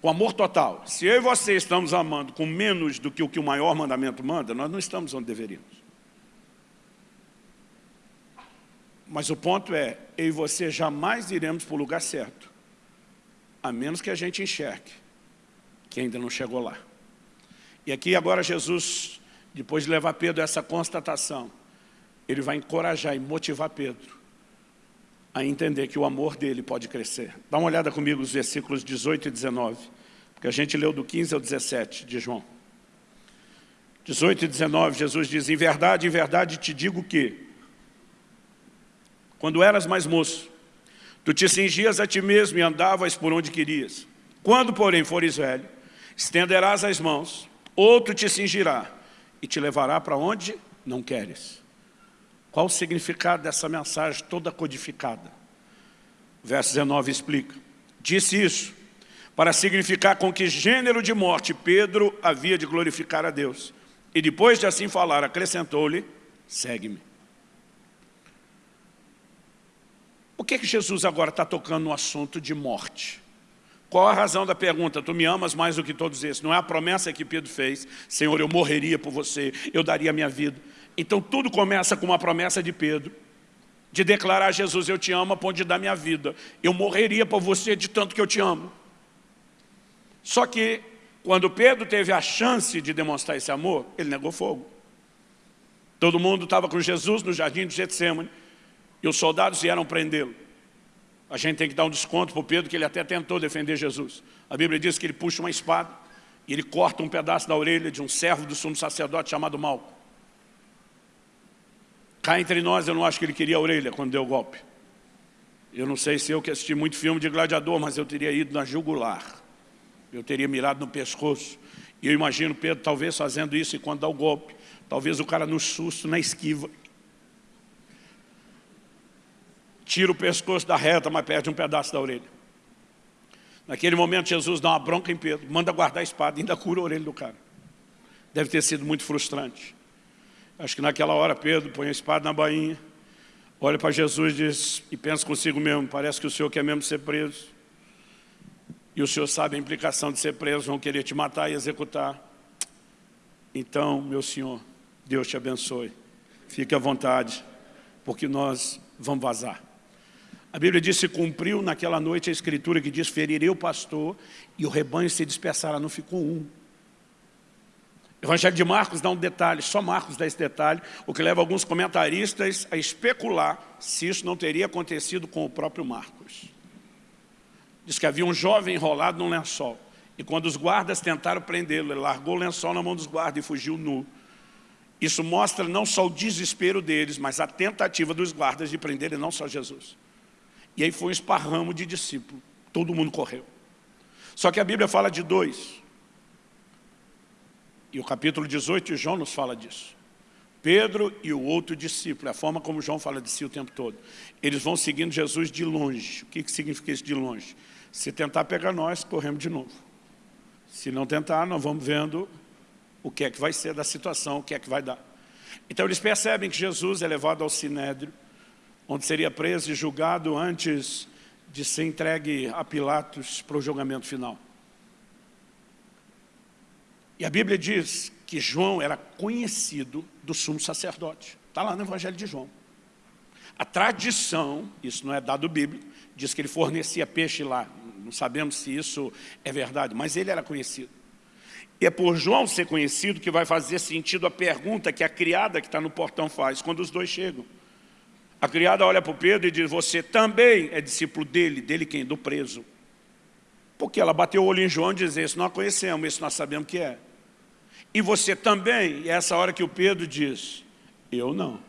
com amor total. Se eu e você estamos amando com menos do que o que o maior mandamento manda, nós não estamos onde deveríamos. Mas o ponto é, eu e você jamais iremos para o lugar certo, a menos que a gente enxergue que ainda não chegou lá. E aqui agora Jesus depois de levar Pedro a essa constatação, ele vai encorajar e motivar Pedro a entender que o amor dele pode crescer. Dá uma olhada comigo os versículos 18 e 19, porque a gente leu do 15 ao 17 de João. 18 e 19, Jesus diz, em verdade, em verdade te digo que, quando eras mais moço, tu te cingias a ti mesmo e andavas por onde querias. Quando, porém, fores velho, estenderás as mãos, outro te cingirá e te levará para onde não queres. Qual o significado dessa mensagem toda codificada? verso 19 explica. Disse isso para significar com que gênero de morte Pedro havia de glorificar a Deus. E depois de assim falar, acrescentou-lhe, segue-me. Por que, que Jesus agora está tocando no assunto de morte? Qual a razão da pergunta? Tu me amas mais do que todos esses. Não é a promessa que Pedro fez. Senhor, eu morreria por você, eu daria a minha vida. Então tudo começa com uma promessa de Pedro, de declarar a Jesus, eu te amo a ponto de dar minha vida. Eu morreria por você de tanto que eu te amo. Só que, quando Pedro teve a chance de demonstrar esse amor, ele negou fogo. Todo mundo estava com Jesus no jardim de Getsemane, e os soldados vieram prendê-lo. A gente tem que dar um desconto para o Pedro, que ele até tentou defender Jesus. A Bíblia diz que ele puxa uma espada, e ele corta um pedaço da orelha de um servo do sumo sacerdote chamado Malco. Cá entre nós, eu não acho que ele queria a orelha quando deu o golpe. Eu não sei se eu que assisti muito filme de gladiador, mas eu teria ido na jugular. Eu teria mirado no pescoço. E eu imagino Pedro talvez fazendo isso e quando dá o golpe, talvez o cara no susto, na esquiva, tira o pescoço da reta, mas perde um pedaço da orelha. Naquele momento Jesus dá uma bronca em Pedro, manda guardar a espada, ainda cura a orelha do cara. Deve ter sido muito frustrante. Acho que naquela hora Pedro põe a espada na bainha, olha para Jesus e diz, e pensa consigo mesmo, parece que o Senhor quer mesmo ser preso. E o Senhor sabe a implicação de ser preso, vão querer te matar e executar. Então, meu Senhor, Deus te abençoe. Fique à vontade, porque nós vamos vazar. A Bíblia diz, se cumpriu naquela noite a escritura que diz, ferirei o pastor e o rebanho se dispersará, não ficou um. Evangelho de Marcos dá um detalhe, só Marcos dá esse detalhe, o que leva alguns comentaristas a especular se isso não teria acontecido com o próprio Marcos. Diz que havia um jovem enrolado num lençol, e quando os guardas tentaram prendê-lo, ele largou o lençol na mão dos guardas e fugiu nu. Isso mostra não só o desespero deles, mas a tentativa dos guardas de prender não só Jesus. E aí foi um esparramo de discípulos, todo mundo correu. Só que a Bíblia fala de dois, e o capítulo 18 de João nos fala disso. Pedro e o outro discípulo, é a forma como João fala de si o tempo todo. Eles vão seguindo Jesus de longe. O que significa isso de longe? Se tentar pegar nós, corremos de novo. Se não tentar, nós vamos vendo o que é que vai ser da situação, o que é que vai dar. Então eles percebem que Jesus é levado ao Sinédrio, onde seria preso e julgado antes de ser entregue a Pilatos para o julgamento final. E a Bíblia diz que João era conhecido do sumo sacerdote. Está lá no Evangelho de João. A tradição, isso não é dado bíblico, diz que ele fornecia peixe lá. Não sabemos se isso é verdade, mas ele era conhecido. E é por João ser conhecido que vai fazer sentido a pergunta que a criada que está no portão faz, quando os dois chegam. A criada olha para o Pedro e diz, você também é discípulo dele, dele quem? Do preso. Porque ela bateu o olho em João e diz, esse nós conhecemos, esse nós sabemos que é. E você também, e é essa hora que o Pedro diz, eu não.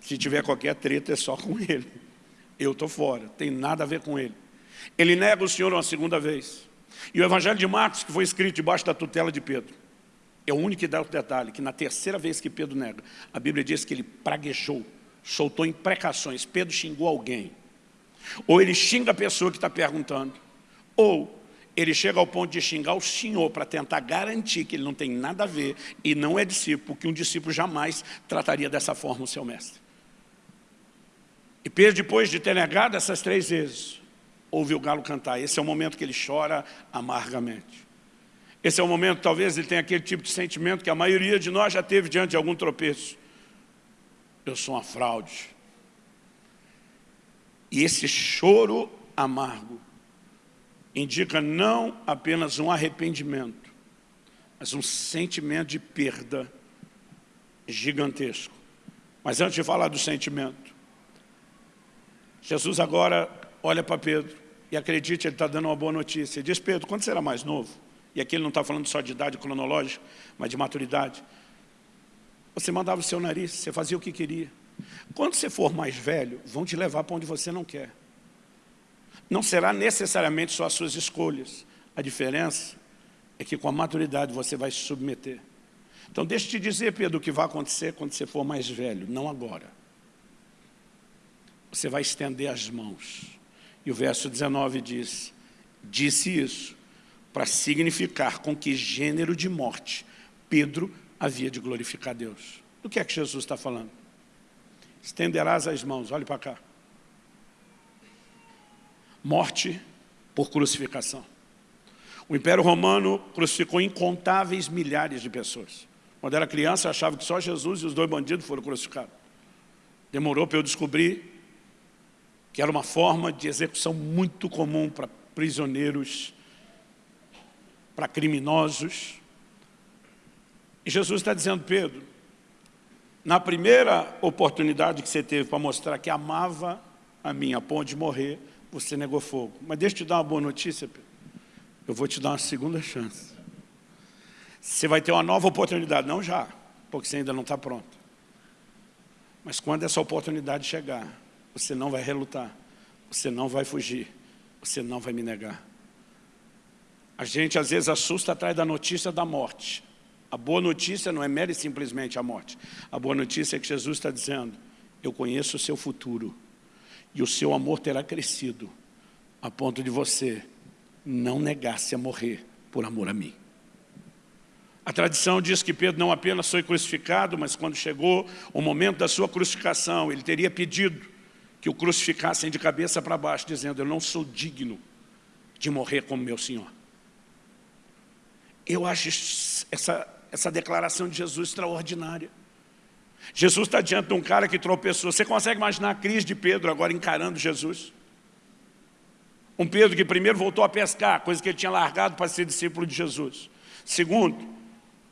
Se tiver qualquer treta é só com *laughs* ele. Eu estou fora, tem nada a ver com ele. Ele nega o Senhor uma segunda vez. E o Evangelho de Marcos, que foi escrito debaixo da tutela de Pedro, é o único que dá o detalhe, que na terceira vez que Pedro nega, a Bíblia diz que ele praguejou, soltou imprecações. Pedro xingou alguém. Ou ele xinga a pessoa que está perguntando, ou ele chega ao ponto de xingar o Senhor para tentar garantir que ele não tem nada a ver e não é discípulo, que um discípulo jamais trataria dessa forma o seu mestre. E Pedro, depois de ter negado essas três vezes, ouve o galo cantar. Esse é o momento que ele chora amargamente. Esse é o momento, talvez, ele tenha aquele tipo de sentimento que a maioria de nós já teve diante de algum tropeço. Eu sou uma fraude. E esse choro amargo indica não apenas um arrependimento, mas um sentimento de perda gigantesco. Mas antes de falar do sentimento, Jesus agora olha para Pedro e acredite, ele está dando uma boa notícia. Ele diz, Pedro, quando era mais novo, e aqui ele não está falando só de idade cronológica, mas de maturidade, você mandava o seu nariz, você fazia o que queria. Quando você for mais velho, vão te levar para onde você não quer. Não será necessariamente só as suas escolhas. A diferença é que com a maturidade você vai se submeter. Então deixa eu te dizer, Pedro, o que vai acontecer quando você for mais velho, não agora. Você vai estender as mãos. E o verso 19 diz, disse isso para significar com que gênero de morte Pedro havia de glorificar Deus. Do que é que Jesus está falando? Estenderás as mãos, olhe para cá. Morte por crucificação. O Império Romano crucificou incontáveis milhares de pessoas. Quando era criança, achava que só Jesus e os dois bandidos foram crucificados. Demorou para eu descobrir que era uma forma de execução muito comum para prisioneiros, para criminosos. E Jesus está dizendo, Pedro, na primeira oportunidade que você teve para mostrar que amava a mim a ponto de morrer, você negou fogo. Mas deixa eu te dar uma boa notícia, Pedro. Eu vou te dar uma segunda chance. Você vai ter uma nova oportunidade, não já, porque você ainda não está pronto. Mas quando essa oportunidade chegar, você não vai relutar, você não vai fugir, você não vai me negar. A gente às vezes assusta atrás da notícia da morte. A boa notícia não é mera e simplesmente a morte. A boa notícia é que Jesus está dizendo, eu conheço o seu futuro e o seu amor terá crescido a ponto de você não negar-se a morrer por amor a mim. A tradição diz que Pedro não apenas foi crucificado, mas quando chegou o momento da sua crucificação, ele teria pedido que o crucificassem de cabeça para baixo, dizendo, eu não sou digno de morrer como meu Senhor. Eu acho essa, essa declaração de Jesus extraordinária. Jesus está diante de um cara que tropeçou. Você consegue imaginar a crise de Pedro agora encarando Jesus? Um Pedro que primeiro voltou a pescar, coisa que ele tinha largado para ser discípulo de Jesus. Segundo,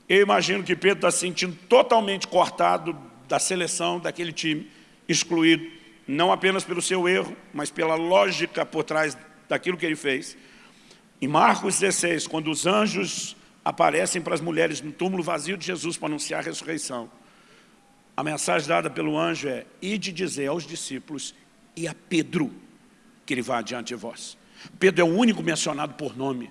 eu imagino que Pedro está se sentindo totalmente cortado da seleção daquele time, excluído, não apenas pelo seu erro, mas pela lógica por trás daquilo que ele fez. Em Marcos 16, quando os anjos aparecem para as mulheres no túmulo vazio de Jesus para anunciar a ressurreição. A mensagem dada pelo anjo é, ide dizer aos discípulos e a Pedro que ele vá adiante de vós. Pedro é o único mencionado por nome.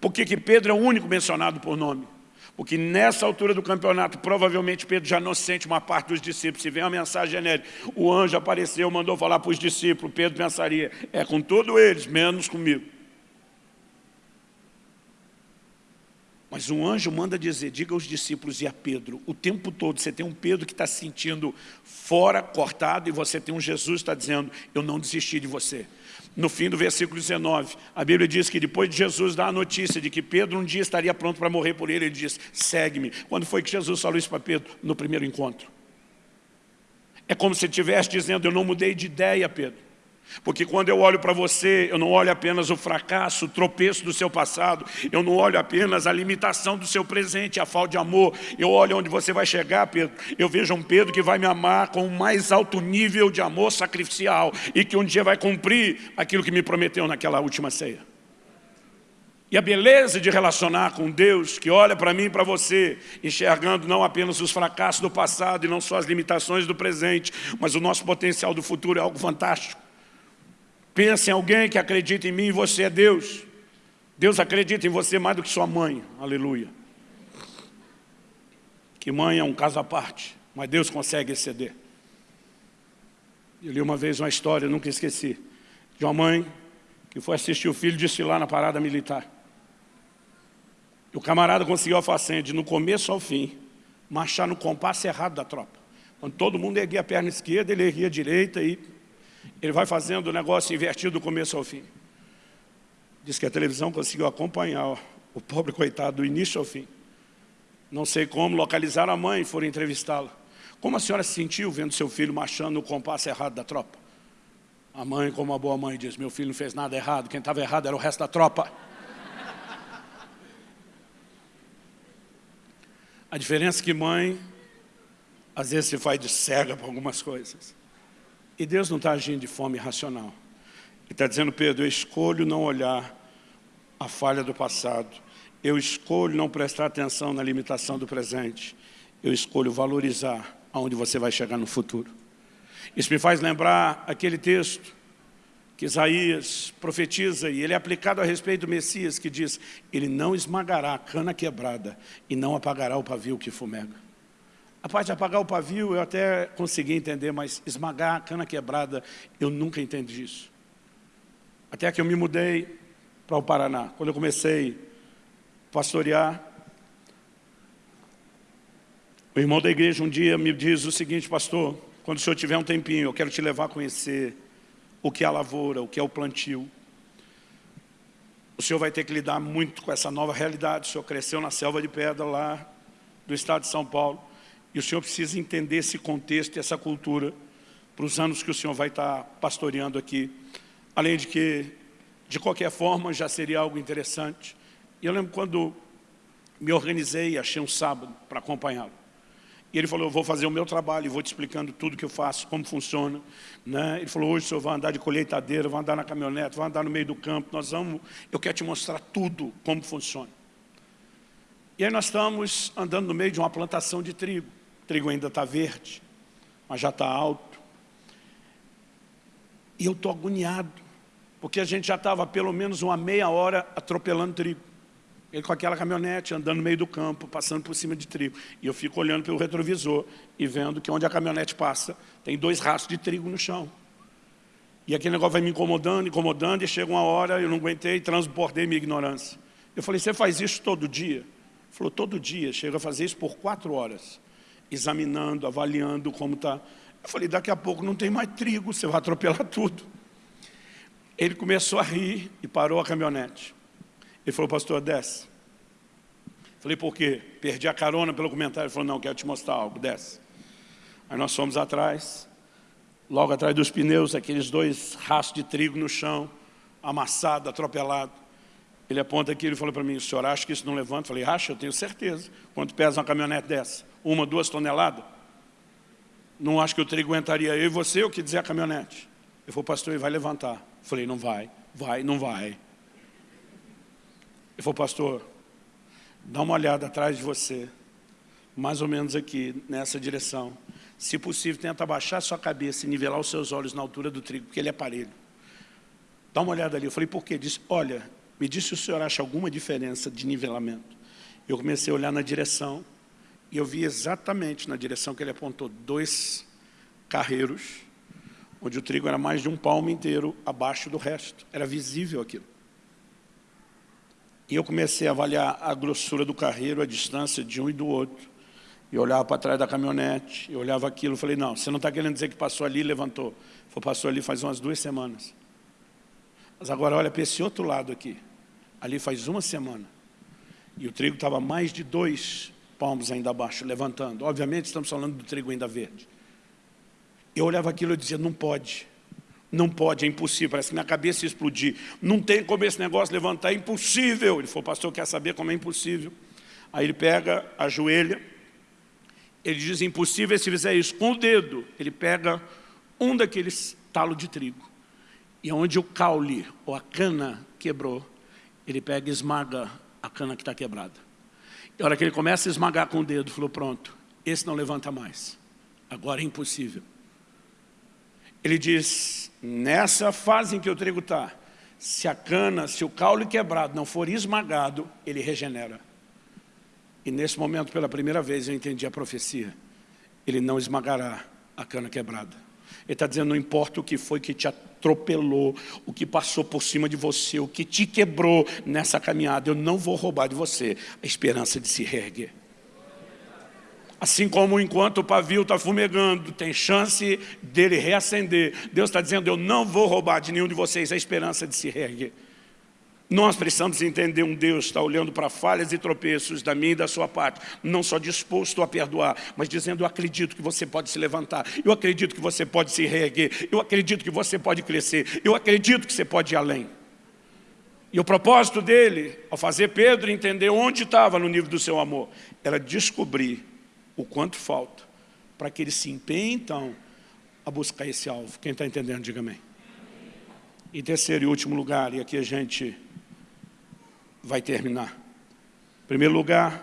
Por que, que Pedro é o único mencionado por nome? Porque nessa altura do campeonato, provavelmente Pedro já não sente uma parte dos discípulos. Se vem uma mensagem genérica, o anjo apareceu, mandou falar para os discípulos, Pedro pensaria, é com todos eles, menos comigo. Mas um anjo manda dizer, diga aos discípulos e a Pedro, o tempo todo você tem um Pedro que está se sentindo fora, cortado, e você tem um Jesus que está dizendo, eu não desisti de você. No fim do versículo 19, a Bíblia diz que depois de Jesus dar a notícia de que Pedro um dia estaria pronto para morrer por ele, ele diz, segue-me. Quando foi que Jesus falou isso para Pedro? No primeiro encontro. É como se estivesse dizendo, eu não mudei de ideia, Pedro. Porque quando eu olho para você, eu não olho apenas o fracasso, o tropeço do seu passado, eu não olho apenas a limitação do seu presente, a falta de amor, eu olho onde você vai chegar, Pedro. Eu vejo um Pedro que vai me amar com o mais alto nível de amor sacrificial e que um dia vai cumprir aquilo que me prometeu naquela última ceia. E a beleza de relacionar com Deus, que olha para mim e para você, enxergando não apenas os fracassos do passado e não só as limitações do presente, mas o nosso potencial do futuro é algo fantástico. Pensa em alguém que acredita em mim e você é Deus. Deus acredita em você mais do que sua mãe. Aleluia. Que mãe é um caso à parte, mas Deus consegue exceder. Eu li uma vez uma história, nunca esqueci, de uma mãe que foi assistir o filho desfilar na parada militar. E o camarada conseguiu a façanha de, no começo ao fim, marchar no compasso errado da tropa. Quando todo mundo erguia a perna esquerda, ele erguia a direita e ele vai fazendo o negócio invertido do começo ao fim. Diz que a televisão conseguiu acompanhar o pobre coitado do início ao fim. Não sei como, localizar a mãe e foram entrevistá-la. Como a senhora se sentiu vendo seu filho marchando no compasso errado da tropa? A mãe, como uma boa mãe, diz, meu filho não fez nada errado, quem estava errado era o resto da tropa. A diferença é que mãe, às vezes se faz de cega para algumas coisas. E Deus não está agindo de forma irracional. Ele está dizendo, Pedro, eu escolho não olhar a falha do passado. Eu escolho não prestar atenção na limitação do presente. Eu escolho valorizar aonde você vai chegar no futuro. Isso me faz lembrar aquele texto que Isaías profetiza, e ele é aplicado a respeito do Messias, que diz, ele não esmagará a cana quebrada e não apagará o pavio que fumega. A parte de apagar o pavio eu até consegui entender, mas esmagar a cana quebrada, eu nunca entendi isso. Até que eu me mudei para o Paraná. Quando eu comecei a pastorear, o irmão da igreja um dia me diz o seguinte, pastor, quando o senhor tiver um tempinho, eu quero te levar a conhecer o que é a lavoura, o que é o plantio. O senhor vai ter que lidar muito com essa nova realidade. O senhor cresceu na selva de pedra lá do estado de São Paulo. E o senhor precisa entender esse contexto e essa cultura para os anos que o senhor vai estar pastoreando aqui. Além de que, de qualquer forma, já seria algo interessante. E eu lembro quando me organizei achei um sábado para acompanhá-lo. E ele falou, eu vou fazer o meu trabalho e vou te explicando tudo que eu faço, como funciona. Né? Ele falou, hoje o senhor vai andar de colheitadeira, vai andar na caminhonete, vai andar no meio do campo, nós vamos, eu quero te mostrar tudo, como funciona. E aí nós estamos andando no meio de uma plantação de trigo. Trigo ainda está verde, mas já está alto. E eu estou agoniado, porque a gente já estava pelo menos uma meia hora atropelando trigo. Ele com aquela caminhonete, andando no meio do campo, passando por cima de trigo. E eu fico olhando pelo retrovisor e vendo que onde a caminhonete passa, tem dois rastros de trigo no chão. E aquele negócio vai me incomodando, incomodando, e chega uma hora, eu não aguentei, transbordei minha ignorância. Eu falei, você faz isso todo dia? Ele falou, todo dia, chega a fazer isso por quatro horas, examinando, avaliando como está. Eu falei, daqui a pouco não tem mais trigo, você vai atropelar tudo. Ele começou a rir e parou a caminhonete. Ele falou, pastor, desce. Falei, por quê? Perdi a carona pelo comentário. Ele falou, não, quero te mostrar algo, desce. Aí nós fomos atrás, logo atrás dos pneus, aqueles dois rastros de trigo no chão, amassado, atropelado. Ele aponta aqui, ele falou para mim, o senhor acha que isso não levanta? Eu falei, acha, eu tenho certeza. Quanto pesa uma caminhonete dessa? Uma, duas toneladas? Não acho que o trigo aguentaria eu e você, o que dizer a caminhonete? Ele falou, pastor, ele vai levantar. Eu falei, não vai, vai, não vai. Ele falou, pastor, dá uma olhada atrás de você, mais ou menos aqui, nessa direção. Se possível, tenta abaixar sua cabeça e nivelar os seus olhos na altura do trigo, porque ele é parelho. Dá uma olhada ali. Eu falei, por quê? Disse, olha, me disse se o senhor acha alguma diferença de nivelamento. Eu comecei a olhar na direção e eu vi exatamente na direção que ele apontou dois carreiros, onde o trigo era mais de um palmo inteiro abaixo do resto. Era visível aquilo. E eu comecei a avaliar a grossura do carreiro, a distância de um e do outro. E olhava para trás da caminhonete, e olhava aquilo, falei, não, você não está querendo dizer que passou ali e levantou. Foi, passou ali faz umas duas semanas. Mas agora olha para esse outro lado aqui. Ali faz uma semana. E o trigo estava mais de dois palmos ainda abaixo, levantando. Obviamente estamos falando do trigo ainda verde. Eu olhava aquilo e dizia, não pode. Não pode, é impossível, parece que minha cabeça ia explodir. Não tem como esse negócio levantar, é impossível. Ele falou, pastor, quer saber como é impossível? Aí ele pega, ajoelha, ele diz, impossível se fizer isso. Com o dedo, ele pega um daqueles talos de trigo. E onde o caule, ou a cana, quebrou, ele pega e esmaga a cana que está quebrada. A hora que ele começa a esmagar com o dedo, falou, pronto, esse não levanta mais. Agora é impossível. Ele diz, nessa fase em que o trigo está, se a cana, se o caule quebrado não for esmagado, ele regenera. E nesse momento, pela primeira vez, eu entendi a profecia. Ele não esmagará a cana quebrada. Ele está dizendo, não importa o que foi que te atropelou, o que passou por cima de você, o que te quebrou nessa caminhada, eu não vou roubar de você a esperança de se reerguer. Assim como enquanto o pavio está fumegando, tem chance dele reacender. Deus está dizendo, eu não vou roubar de nenhum de vocês a esperança de se reerguer. Nós precisamos entender um Deus que está olhando para falhas e tropeços da minha e da sua parte, não só disposto a perdoar, mas dizendo, eu acredito que você pode se levantar, eu acredito que você pode se reerguer, eu acredito que você pode crescer, eu acredito que você pode ir além. E o propósito dele, ao fazer Pedro entender onde estava no nível do seu amor, era descobrir o quanto falta para que ele se empenhe, então, a buscar esse alvo. Quem está entendendo, diga amém. Em terceiro e último lugar, e aqui a gente vai terminar. Em primeiro lugar,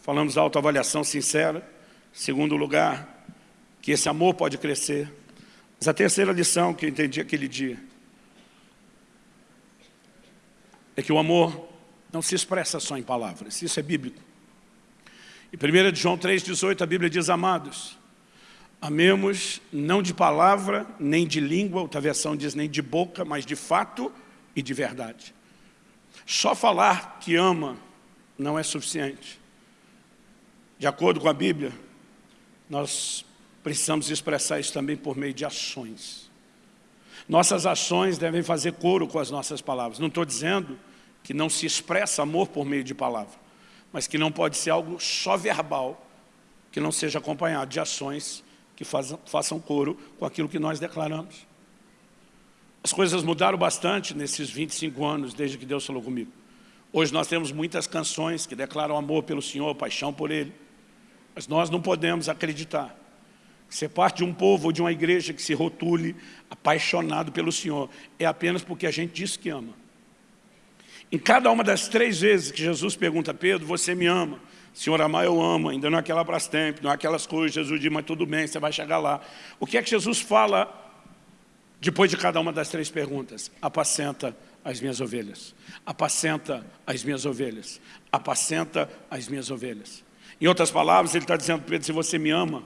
falamos da autoavaliação sincera. Segundo lugar, que esse amor pode crescer. Mas a terceira lição que eu entendi aquele dia é que o amor não se expressa só em palavras, isso é bíblico. Em 1 João 3,18 a Bíblia diz, amados, amemos não de palavra, nem de língua, outra versão diz nem de boca, mas de fato e de verdade. Só falar que ama não é suficiente. De acordo com a Bíblia, nós precisamos expressar isso também por meio de ações. Nossas ações devem fazer coro com as nossas palavras. Não estou dizendo que não se expressa amor por meio de palavra, mas que não pode ser algo só verbal, que não seja acompanhado de ações que façam, coro com aquilo que nós declaramos. As coisas mudaram bastante nesses 25 anos, desde que Deus falou comigo. Hoje nós temos muitas canções que declaram amor pelo Senhor, paixão por Ele. Mas nós não podemos acreditar que ser parte de um povo ou de uma igreja que se rotule apaixonado pelo Senhor é apenas porque a gente diz que ama. Em cada uma das três vezes que Jesus pergunta a Pedro, você me ama? Senhor amar, eu amo, ainda não é aquela tempo, não é aquelas coisas, Jesus diz, mas tudo bem, você vai chegar lá. O que é que Jesus fala depois de cada uma das três perguntas? Apacenta as minhas ovelhas, apacenta as minhas ovelhas, apacenta as minhas ovelhas. Em outras palavras, ele está dizendo, Pedro, se você me ama,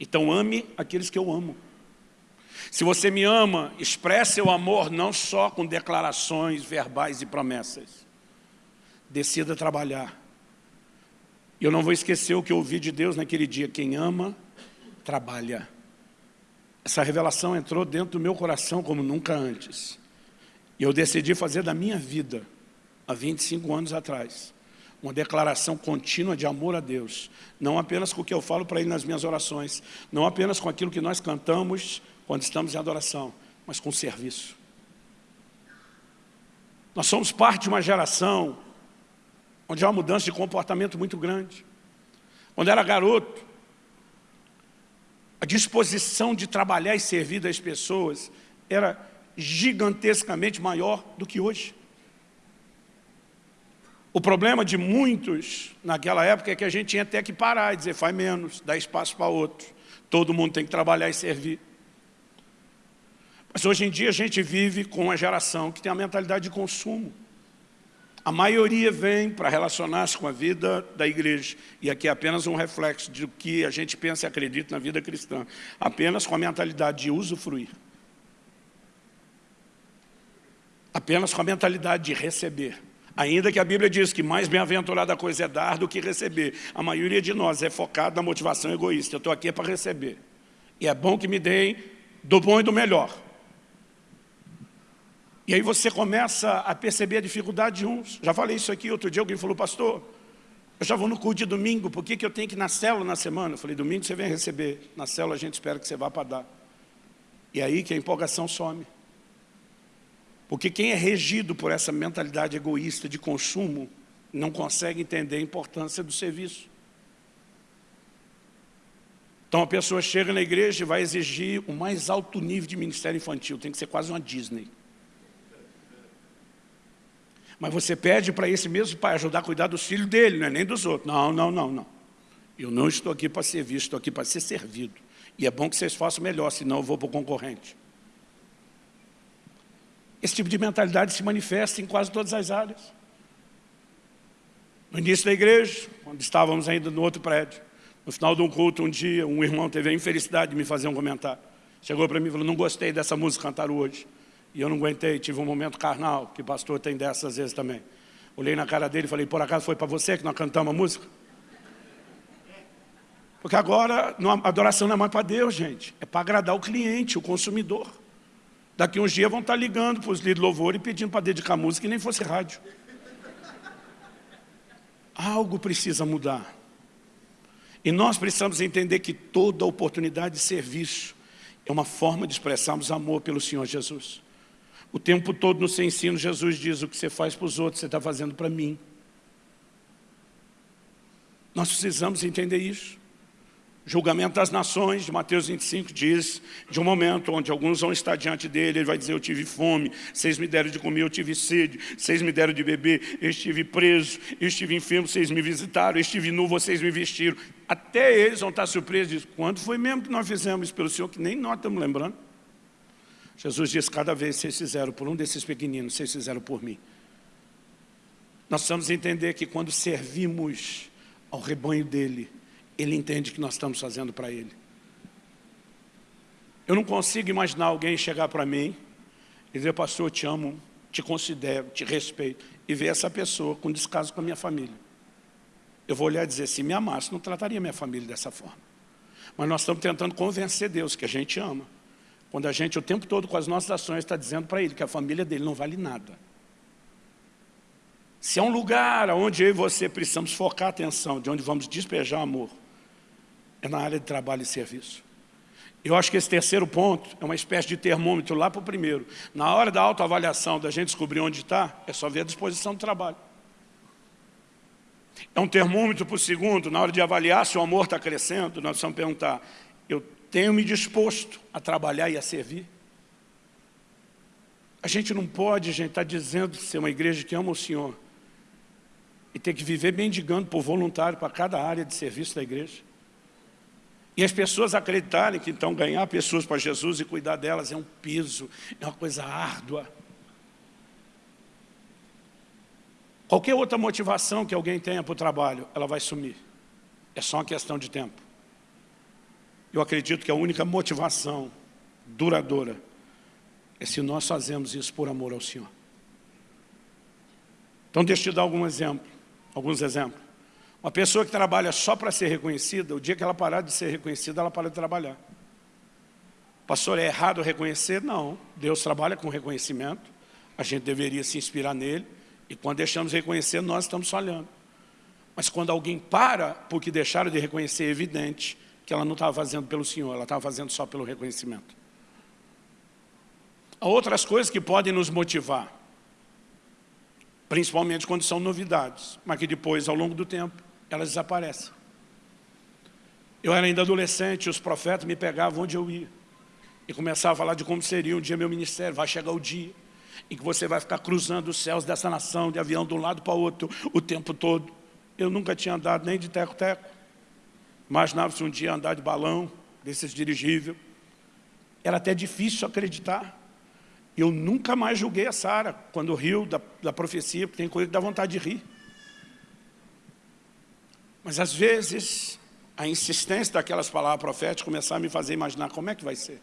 então ame aqueles que eu amo. Se você me ama, expresse seu amor não só com declarações verbais e promessas. Decida trabalhar. Eu não vou esquecer o que eu ouvi de Deus naquele dia. Quem ama, trabalha. Essa revelação entrou dentro do meu coração como nunca antes. E eu decidi fazer da minha vida, há 25 anos atrás, uma declaração contínua de amor a Deus. Não apenas com o que eu falo para Ele nas minhas orações, não apenas com aquilo que nós cantamos quando estamos em adoração, mas com serviço. Nós somos parte de uma geração onde há uma mudança de comportamento muito grande. Quando era garoto, a disposição de trabalhar e servir das pessoas era gigantescamente maior do que hoje. O problema de muitos naquela época é que a gente tinha até que parar e dizer, faz menos, dá espaço para outro. Todo mundo tem que trabalhar e servir. Mas hoje em dia a gente vive com uma geração que tem a mentalidade de consumo. A maioria vem para relacionar-se com a vida da igreja. E aqui é apenas um reflexo do que a gente pensa e acredita na vida cristã. Apenas com a mentalidade de usufruir. Apenas com a mentalidade de receber. Ainda que a Bíblia diz que mais bem-aventurada coisa é dar do que receber. A maioria de nós é focada na motivação egoísta. Eu estou aqui para receber. E é bom que me deem do bom e do melhor. E aí você começa a perceber a dificuldade de uns. Já falei isso aqui, outro dia alguém falou, pastor, eu já vou no culto de domingo, por que, que eu tenho que ir na célula na semana? Eu falei, domingo você vem receber, na célula a gente espera que você vá para dar. E aí que a empolgação some. Porque quem é regido por essa mentalidade egoísta de consumo, não consegue entender a importância do serviço. Então a pessoa chega na igreja e vai exigir o mais alto nível de ministério infantil, tem que ser quase uma Disney. Mas você pede para esse mesmo pai ajudar a cuidar dos filhos dele, não é nem dos outros. Não, não, não, não. Eu não estou aqui para servir, estou aqui para ser servido. E é bom que vocês façam melhor, senão eu vou para o concorrente. Esse tipo de mentalidade se manifesta em quase todas as áreas. No início da igreja, quando estávamos ainda no outro prédio, no final de um culto, um dia, um irmão teve a infelicidade de me fazer um comentário. Chegou para mim e falou, não gostei dessa música cantar hoje. E eu não aguentei, tive um momento carnal, que pastor tem dessas vezes também. Olhei na cara dele e falei, por acaso foi para você que nós cantamos a música? Porque agora a adoração não é mais para Deus, gente. É para agradar o cliente, o consumidor. Daqui uns dias vão estar ligando para os líderes de louvor e pedindo para dedicar música que nem fosse rádio. Algo precisa mudar. E nós precisamos entender que toda oportunidade de serviço é uma forma de expressarmos amor pelo Senhor Jesus. O tempo todo no seu ensino, Jesus diz, o que você faz para os outros, você está fazendo para mim. Nós precisamos entender isso. Julgamento das nações, de Mateus 25, diz de um momento onde alguns vão estar diante dele, ele vai dizer, eu tive fome, vocês me deram de comer, eu tive sede, vocês me deram de beber, eu estive preso, eu estive enfermo, vocês me visitaram, eu estive nu, vocês me vestiram. Até eles vão estar surpresos, quando foi mesmo que nós fizemos isso pelo Senhor, que nem nós estamos lembrando. Jesus diz, cada vez vocês fizeram por um desses pequeninos, vocês fizeram por mim. Nós precisamos entender que quando servimos ao rebanho dele, ele entende que nós estamos fazendo para ele. Eu não consigo imaginar alguém chegar para mim e dizer, pastor, eu te amo, te considero, te respeito, e ver essa pessoa com descaso com a minha família. Eu vou olhar e dizer, se me amasse, não trataria minha família dessa forma. Mas nós estamos tentando convencer Deus que a gente ama. Quando a gente, o tempo todo, com as nossas ações, está dizendo para Ele que a família dele não vale nada. Se é um lugar onde eu e você precisamos focar a atenção, de onde vamos despejar amor, é na área de trabalho e serviço. Eu acho que esse terceiro ponto é uma espécie de termômetro lá para o primeiro. Na hora da autoavaliação, da gente descobrir onde está, é só ver a disposição do trabalho. É um termômetro para o segundo, na hora de avaliar se o amor está crescendo, nós precisamos perguntar, eu tenho me disposto a trabalhar e a servir? A gente não pode, gente, estar tá dizendo ser uma igreja que ama o Senhor e ter que viver mendigando por voluntário para cada área de serviço da igreja. E as pessoas acreditarem que então ganhar pessoas para Jesus e cuidar delas é um peso, é uma coisa árdua. Qualquer outra motivação que alguém tenha para o trabalho, ela vai sumir. É só uma questão de tempo. Eu acredito que a única motivação duradoura é se nós fazemos isso por amor ao Senhor. Então deixa eu te dar algum exemplo, alguns exemplos. Uma pessoa que trabalha só para ser reconhecida, o dia que ela parar de ser reconhecida, ela para de trabalhar. Pastor, é errado reconhecer? Não. Deus trabalha com reconhecimento. A gente deveria se inspirar nele. E quando deixamos de reconhecer, nós estamos falhando. Mas quando alguém para porque deixaram de reconhecer, é evidente que ela não estava fazendo pelo Senhor, ela estava fazendo só pelo reconhecimento. Há outras coisas que podem nos motivar, principalmente quando são novidades, mas que depois, ao longo do tempo, elas desaparecem. Eu era ainda adolescente, os profetas me pegavam onde eu ia. E começava a falar de como seria um dia meu ministério, vai chegar o dia em que você vai ficar cruzando os céus dessa nação, de avião de um lado para o outro, o tempo todo. Eu nunca tinha andado nem de teco-teco. Imaginava-se um dia andar de balão, desses dirigível. Era até difícil acreditar. Eu nunca mais julguei a Sara quando riu da, da profecia, porque tem coisa que dá vontade de rir. Mas às vezes, a insistência daquelas palavras proféticas começava a me fazer imaginar como é que vai ser.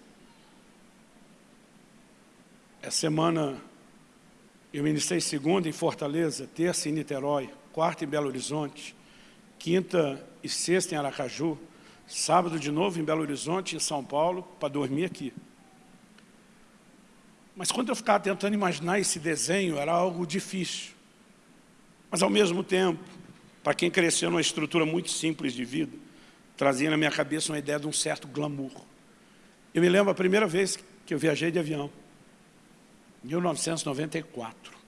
Essa semana eu ministrei segunda em Fortaleza, terça em Niterói, quarta em Belo Horizonte, quinta e sexta em Aracaju, sábado de novo em Belo Horizonte, em São Paulo, para dormir aqui. Mas quando eu ficava tentando imaginar esse desenho, era algo difícil. Mas ao mesmo tempo, para quem cresceu numa estrutura muito simples de vida, trazia na minha cabeça uma ideia de um certo glamour. Eu me lembro a primeira vez que eu viajei de avião, em 1994.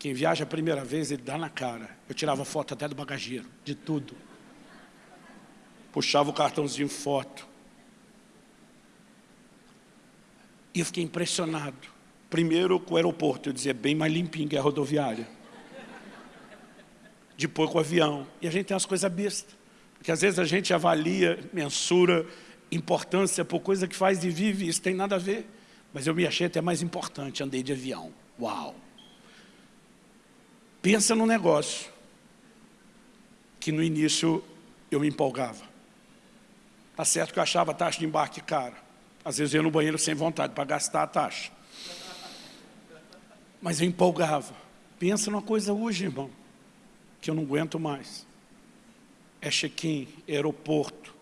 Quem viaja a primeira vez, ele dá na cara. Eu tirava foto até do bagageiro, de tudo. Puxava o cartãozinho foto. E eu fiquei impressionado. Primeiro com o aeroporto, eu dizia, bem mais limpinho que a rodoviária depois com o avião. E a gente tem umas coisas bestas. Porque às vezes a gente avalia, mensura importância por coisa que faz e vive, isso tem nada a ver. Mas eu me achei até mais importante, andei de avião. Uau! Pensa num negócio que no início eu me empolgava. Tá certo que eu achava a taxa de embarque cara. Às vezes eu ia no banheiro sem vontade para gastar a taxa. Mas eu empolgava. Pensa numa coisa hoje, irmão que eu não aguento mais. É check-in, é aeroporto.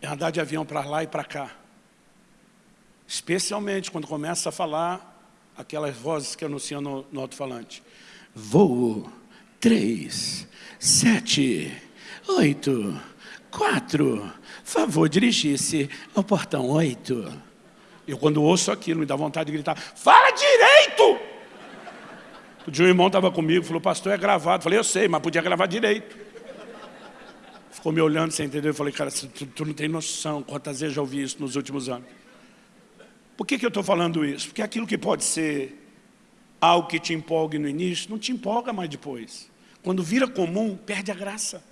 É andar de avião para lá e para cá. Especialmente quando começa a falar aquelas vozes que anunciam no, no alto-falante. Voo 3, 7, 8, 4. Favor dirigir-se ao portão 8. Eu, quando ouço aquilo, me dá vontade de gritar, fala direito! O dia um irmão estava comigo, falou, pastor, é gravado. Eu falei, eu sei, mas podia gravar direito. Ficou me olhando sem entender. Eu falei, cara, tu, tu não tem noção quantas vezes já ouvi isso nos últimos anos. Por que, que eu estou falando isso? Porque aquilo que pode ser algo que te empolgue no início, não te empolga mais depois. Quando vira comum, perde a graça.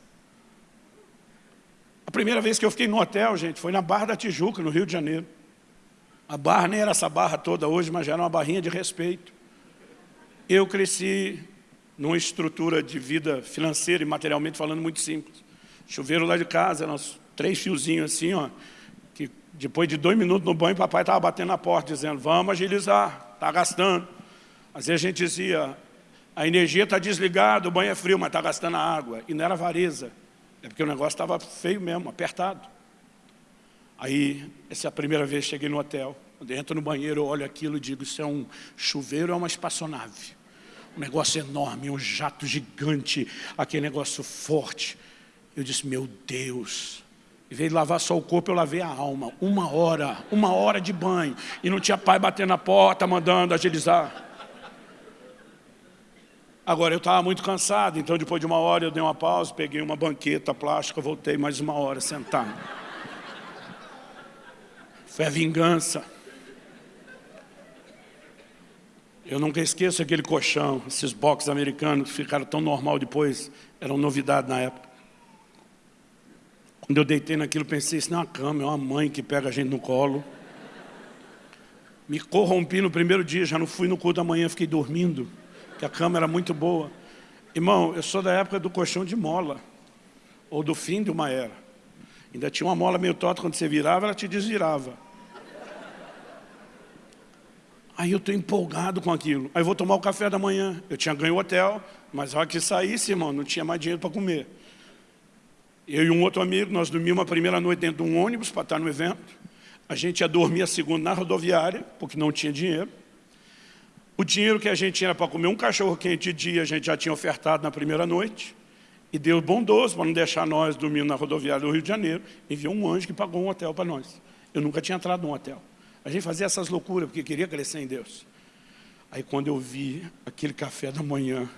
A primeira vez que eu fiquei no hotel, gente, foi na Barra da Tijuca, no Rio de Janeiro. A barra nem era essa barra toda hoje, mas já era uma barrinha de respeito. Eu cresci numa estrutura de vida financeira e materialmente falando muito simples. Chuveiro lá de casa, eram três fiozinhos assim, ó, depois de dois minutos no banho, papai estava batendo na porta, dizendo, vamos agilizar, está gastando. Às vezes a gente dizia, a energia está desligada, o banho é frio, mas está gastando a água. E não era avareza, é porque o negócio estava feio mesmo, apertado. Aí, essa é a primeira vez que cheguei no hotel. Quando entro no banheiro, olho aquilo e digo, isso é um chuveiro é uma espaçonave? Um negócio enorme, um jato gigante, aquele negócio forte. Eu disse, meu Deus, em vez de lavar só o corpo, eu lavei a alma. Uma hora, uma hora de banho. E não tinha pai batendo na porta, mandando agilizar. Agora, eu estava muito cansado, então depois de uma hora eu dei uma pausa, peguei uma banqueta plástica, voltei mais uma hora sentado. Foi a vingança. Eu nunca esqueço aquele colchão, esses boxes americanos que ficaram tão normal depois, eram novidade na época. Quando eu deitei naquilo, pensei, isso não é uma cama, é uma mãe que pega a gente no colo. Me corrompi no primeiro dia, já não fui no culto da manhã, fiquei dormindo, que a cama era muito boa. Irmão, eu sou da época do colchão de mola, ou do fim de uma era. Ainda tinha uma mola meio torta, quando você virava, ela te desvirava. Aí eu estou empolgado com aquilo. Aí vou tomar o café da manhã. Eu tinha ganho o hotel, mas a hora que saísse, irmão, não tinha mais dinheiro para comer. Eu e um outro amigo, nós dormimos a primeira noite dentro de um ônibus para estar no evento. A gente ia dormir a segunda na rodoviária, porque não tinha dinheiro. O dinheiro que a gente tinha para comer um cachorro quente de dia, a gente já tinha ofertado na primeira noite. E Deus bondoso, para não deixar nós dormindo na rodoviária do Rio de Janeiro, enviou um anjo que pagou um hotel para nós. Eu nunca tinha entrado num hotel. A gente fazia essas loucuras, porque queria crescer em Deus. Aí quando eu vi aquele café da manhã,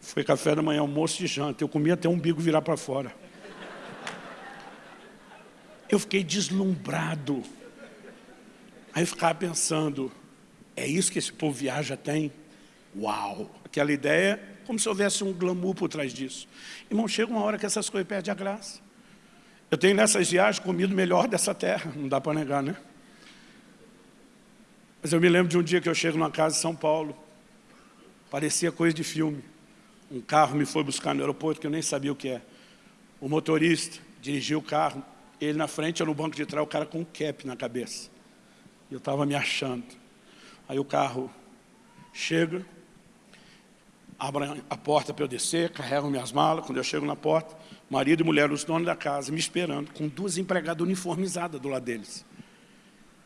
foi café da manhã, almoço e janta. Eu comia até o umbigo virar para fora. Eu fiquei deslumbrado. Aí eu ficava pensando, é isso que esse povo viaja tem? Uau! Aquela ideia, como se houvesse um glamour por trás disso. Irmão, chega uma hora que essas coisas perdem a graça. Eu tenho nessas viagens comido melhor dessa terra, não dá para negar, né? Mas eu me lembro de um dia que eu chego numa casa em São Paulo, parecia coisa de filme. Um carro me foi buscar no aeroporto que eu nem sabia o que é. O motorista dirigiu o carro, ele na frente, eu no banco de trás, o cara com um cap na cabeça. Eu estava me achando. Aí o carro chega, abre a porta para eu descer, carregam minhas malas. Quando eu chego na porta, marido e mulher, os donos da casa, me esperando, com duas empregadas uniformizadas do lado deles.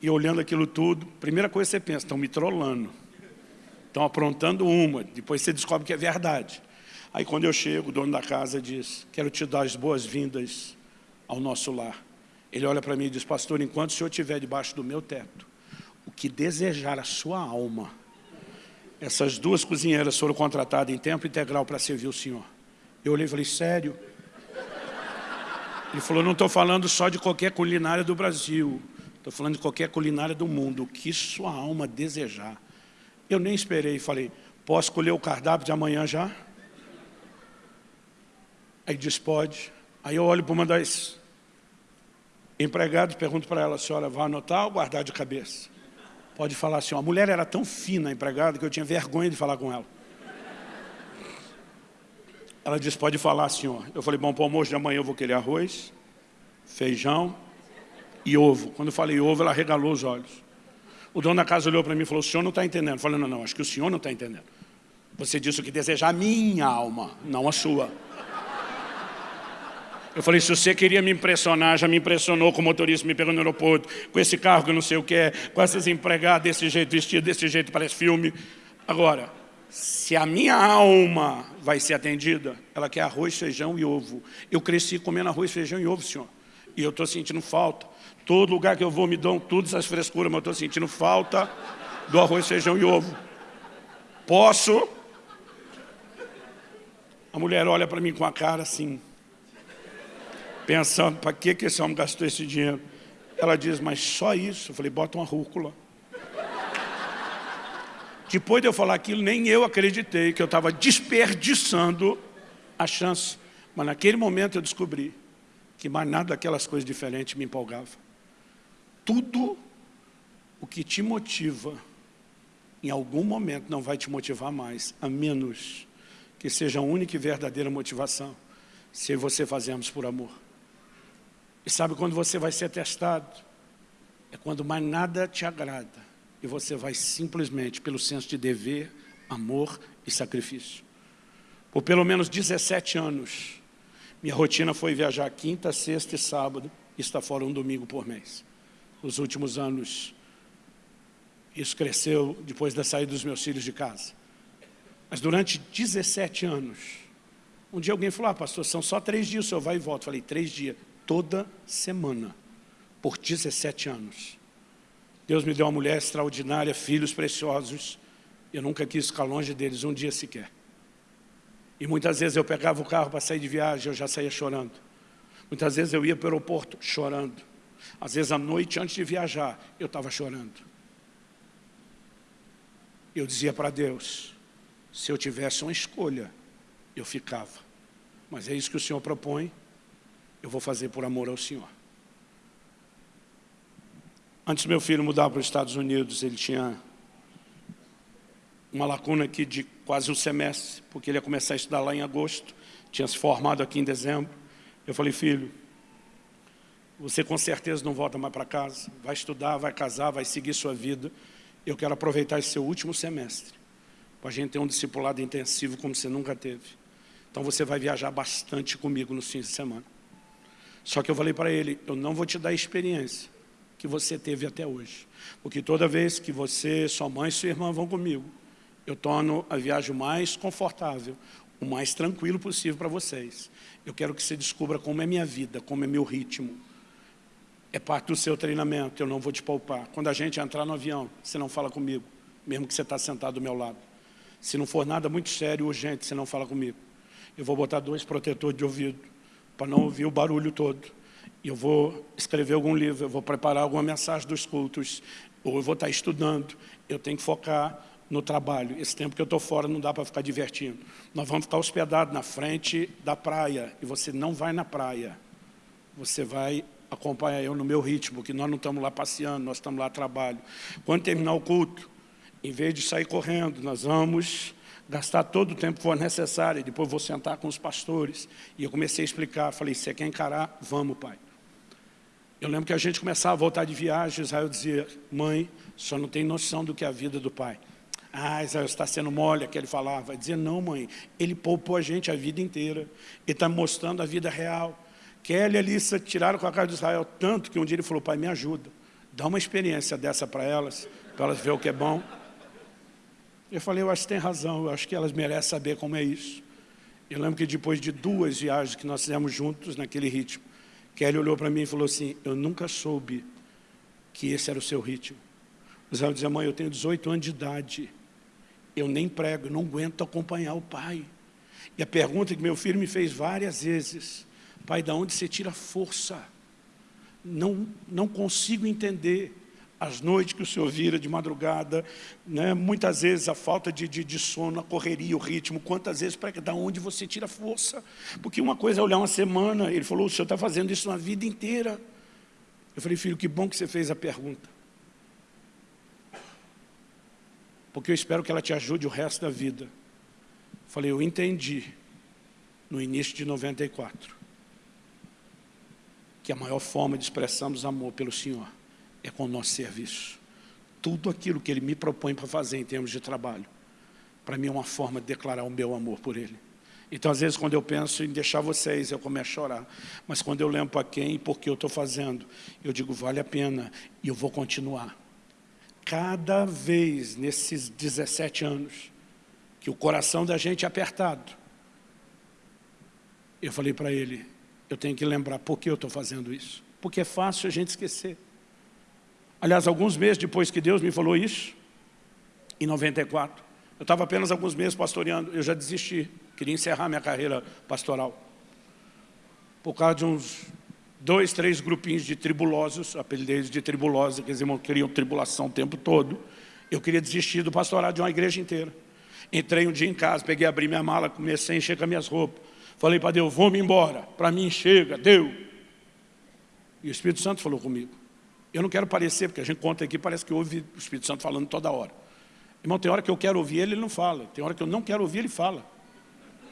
E olhando aquilo tudo, primeira coisa que você pensa, estão me trollando. Estão aprontando uma, depois você descobre que é verdade. Aí quando eu chego, o dono da casa diz, quero te dar as boas-vindas ao nosso lar. Ele olha para mim e diz, pastor, enquanto o senhor estiver debaixo do meu teto, o que desejar a sua alma, essas duas cozinheiras foram contratadas em tempo integral para servir o senhor. Eu olhei e falei, sério? Ele falou, não estou falando só de qualquer culinária do Brasil, estou falando de qualquer culinária do mundo, o que sua alma desejar. Eu nem esperei, falei, posso escolher o cardápio de amanhã já? Aí diz, pode. Aí eu olho para uma das empregadas pergunto para ela, senhora vai anotar ou guardar de cabeça? Pode falar assim, a mulher era tão fina, a empregada, que eu tinha vergonha de falar com ela. Ela disse, pode falar, senhor. Eu falei, bom, para o almoço de amanhã eu vou querer arroz, feijão e ovo. Quando eu falei ovo, ela regalou os olhos. O dono da casa olhou para mim e falou, o senhor não está entendendo. Eu falei, não, não, acho que o senhor não está entendendo. Você disse o que desejar a minha alma, não a sua. Eu falei, se você queria me impressionar, já me impressionou com o motorista me pegando no aeroporto, com esse carro que não sei o que é, com essas empregadas desse jeito, vestido desse jeito, parece filme. Agora, se a minha alma vai ser atendida, ela quer arroz, feijão e ovo. Eu cresci comendo arroz, feijão e ovo, senhor. E eu estou sentindo falta. Todo lugar que eu vou me dão todas as frescuras, mas eu estou sentindo falta do arroz, feijão e ovo. Posso? A mulher olha para mim com a cara assim, pensando, para que, que esse homem gastou esse dinheiro? Ela diz, mas só isso? Eu falei, bota uma rúcula. Depois de eu falar aquilo, nem eu acreditei que eu estava desperdiçando a chance. Mas naquele momento eu descobri que mais nada daquelas coisas diferentes me empolgava. Tudo o que te motiva, em algum momento não vai te motivar mais, a menos que seja a única e verdadeira motivação, se você fazemos por amor. E sabe quando você vai ser testado? É quando mais nada te agrada e você vai simplesmente pelo senso de dever, amor e sacrifício. Por pelo menos 17 anos, minha rotina foi viajar quinta, sexta e sábado e estar fora um domingo por mês. Nos últimos anos, isso cresceu depois da saída dos meus filhos de casa. Mas durante 17 anos, um dia alguém falou, ah, pastor, são só três dias, o senhor vai e volta. Eu falei, três dias, toda semana, por 17 anos. Deus me deu uma mulher extraordinária, filhos preciosos. Eu nunca quis ficar longe deles um dia sequer. E muitas vezes eu pegava o carro para sair de viagem, eu já saía chorando. Muitas vezes eu ia para o aeroporto chorando. Às vezes à noite, antes de viajar, eu estava chorando. Eu dizia para Deus, se eu tivesse uma escolha, eu ficava. Mas é isso que o Senhor propõe, eu vou fazer por amor ao Senhor. Antes meu filho mudar para os Estados Unidos, ele tinha uma lacuna aqui de quase um semestre, porque ele ia começar a estudar lá em agosto, tinha se formado aqui em dezembro. Eu falei, filho, você com certeza não volta mais para casa, vai estudar, vai casar, vai seguir sua vida. Eu quero aproveitar esse seu último semestre, para a gente ter um discipulado intensivo como você nunca teve. Então você vai viajar bastante comigo nos fins de semana. Só que eu falei para ele, eu não vou te dar experiência, que você teve até hoje. Porque toda vez que você, sua mãe e sua irmã vão comigo, eu torno a viagem mais confortável, o mais tranquilo possível para vocês. Eu quero que você descubra como é minha vida, como é meu ritmo. É parte do seu treinamento, eu não vou te poupar. Quando a gente entrar no avião, você não fala comigo, mesmo que você está sentado do meu lado. Se não for nada muito sério, urgente, você não fala comigo. Eu vou botar dois protetores de ouvido, para não ouvir o barulho todo eu vou escrever algum livro, eu vou preparar alguma mensagem dos cultos, ou eu vou estar estudando, eu tenho que focar no trabalho. Esse tempo que eu estou fora não dá para ficar divertindo. Nós vamos ficar hospedados na frente da praia, e você não vai na praia. Você vai acompanhar eu no meu ritmo, que nós não estamos lá passeando, nós estamos lá a trabalho. Quando terminar o culto, em vez de sair correndo, nós vamos gastar todo o tempo que for necessário, e depois vou sentar com os pastores. E eu comecei a explicar, falei, você quer encarar? Vamos, pai. Eu lembro que a gente começava a voltar de viagem, Israel dizia, mãe, só não tem noção do que é a vida do pai. Ah, Israel está sendo mole, que ele falava. Dizer, não mãe, ele poupou a gente a vida inteira. Ele está mostrando a vida real. Kelly e Alissa tiraram com a cara de Israel tanto que um dia ele falou, pai, me ajuda. Dá uma experiência dessa para elas, para elas verem o que é bom. Eu falei, eu acho que tem razão, eu acho que elas merecem saber como é isso. Eu lembro que depois de duas viagens que nós fizemos juntos naquele ritmo, Kelly olhou para mim e falou assim, eu nunca soube que esse era o seu ritmo. Israel dizia, mãe, eu tenho 18 anos de idade, eu nem prego, eu não aguento acompanhar o pai. E a pergunta que meu filho me fez várias vezes, pai, de onde você tira força? Não, não consigo entender as noites que o senhor vira de madrugada, né? muitas vezes a falta de, de, de, sono, a correria, o ritmo, quantas vezes, para da onde você tira força? Porque uma coisa é olhar uma semana, ele falou, o senhor está fazendo isso uma vida inteira. Eu falei, filho, que bom que você fez a pergunta. Porque eu espero que ela te ajude o resto da vida. Eu falei, eu entendi, no início de 94, que a maior forma de expressarmos amor pelo Senhor é com o nosso serviço. Tudo aquilo que Ele me propõe para fazer em termos de trabalho, para mim é uma forma de declarar o meu amor por Ele. Então, às vezes, quando eu penso em deixar vocês, eu começo a chorar. Mas quando eu lembro para quem e por que eu estou fazendo, eu digo, vale a pena e eu vou continuar. Cada vez nesses 17 anos, que o coração da gente é apertado, eu falei para ele, eu tenho que lembrar por que eu estou fazendo isso. porque é fácil a gente esquecer. Aliás, alguns meses depois que Deus me falou isso, em 94, eu estava apenas alguns meses pastoreando, eu já desisti, queria encerrar minha carreira pastoral. Por causa de uns dois, três grupinhos de tribulosos, apelidei de tribulosos, que eles queriam tribulação o tempo todo. Eu queria desistir do pastorado de uma igreja inteira. Entrei um dia em casa, peguei, abri minha mala, comecei a encher com as minhas roupas. Falei para Deus, vou-me embora. Para mim, chega, deu. E o Espírito Santo falou comigo. Eu não quero parecer, porque a gente conta aqui, parece que ouve o Espírito Santo falando toda hora. Irmão, tem hora que eu quero ouvir ele, ele não fala. Tem hora que eu não quero ouvir, ele fala.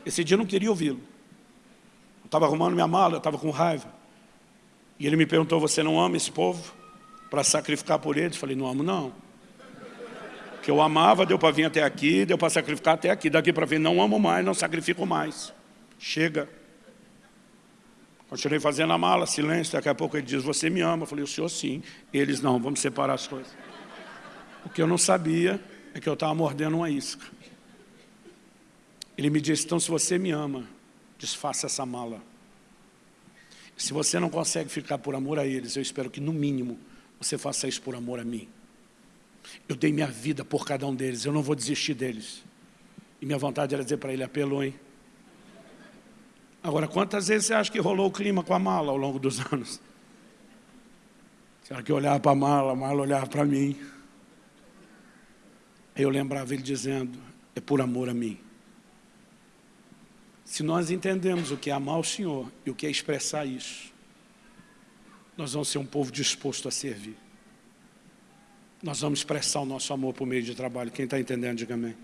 Esse dia eu não queria ouvi-lo. Eu estava arrumando minha mala, eu estava com raiva. E ele me perguntou, você não ama esse povo? Para sacrificar por eles? Eu falei, não amo não. Que eu amava, deu para vir até aqui, deu para sacrificar até aqui. Daqui para vir, não amo mais, não sacrifico mais. Chega. Continuei fazendo a mala, silêncio, daqui a pouco ele diz, você me ama. Eu falei, o senhor sim. Eles não, vamos separar as coisas. O que eu não sabia é que eu estava mordendo uma isca. Ele me disse, então se você me ama, desfaça essa mala. Se você não consegue ficar por amor a eles, eu espero que, no mínimo, você faça isso por amor a mim. Eu dei minha vida por cada um deles, eu não vou desistir deles. E minha vontade era dizer para ele, apelou, hein? Agora, quantas vezes você acha que rolou o clima com a mala ao longo dos *laughs* anos? Será que eu olhava para a mala, a mala olhava para mim? Aí eu lembrava ele dizendo, é por amor a mim. Se nós entendemos o que é amar o Senhor e o que é expressar isso, nós vamos ser um povo disposto a servir. Nós vamos expressar o nosso amor por meio de trabalho. Quem está entendendo, diga amém.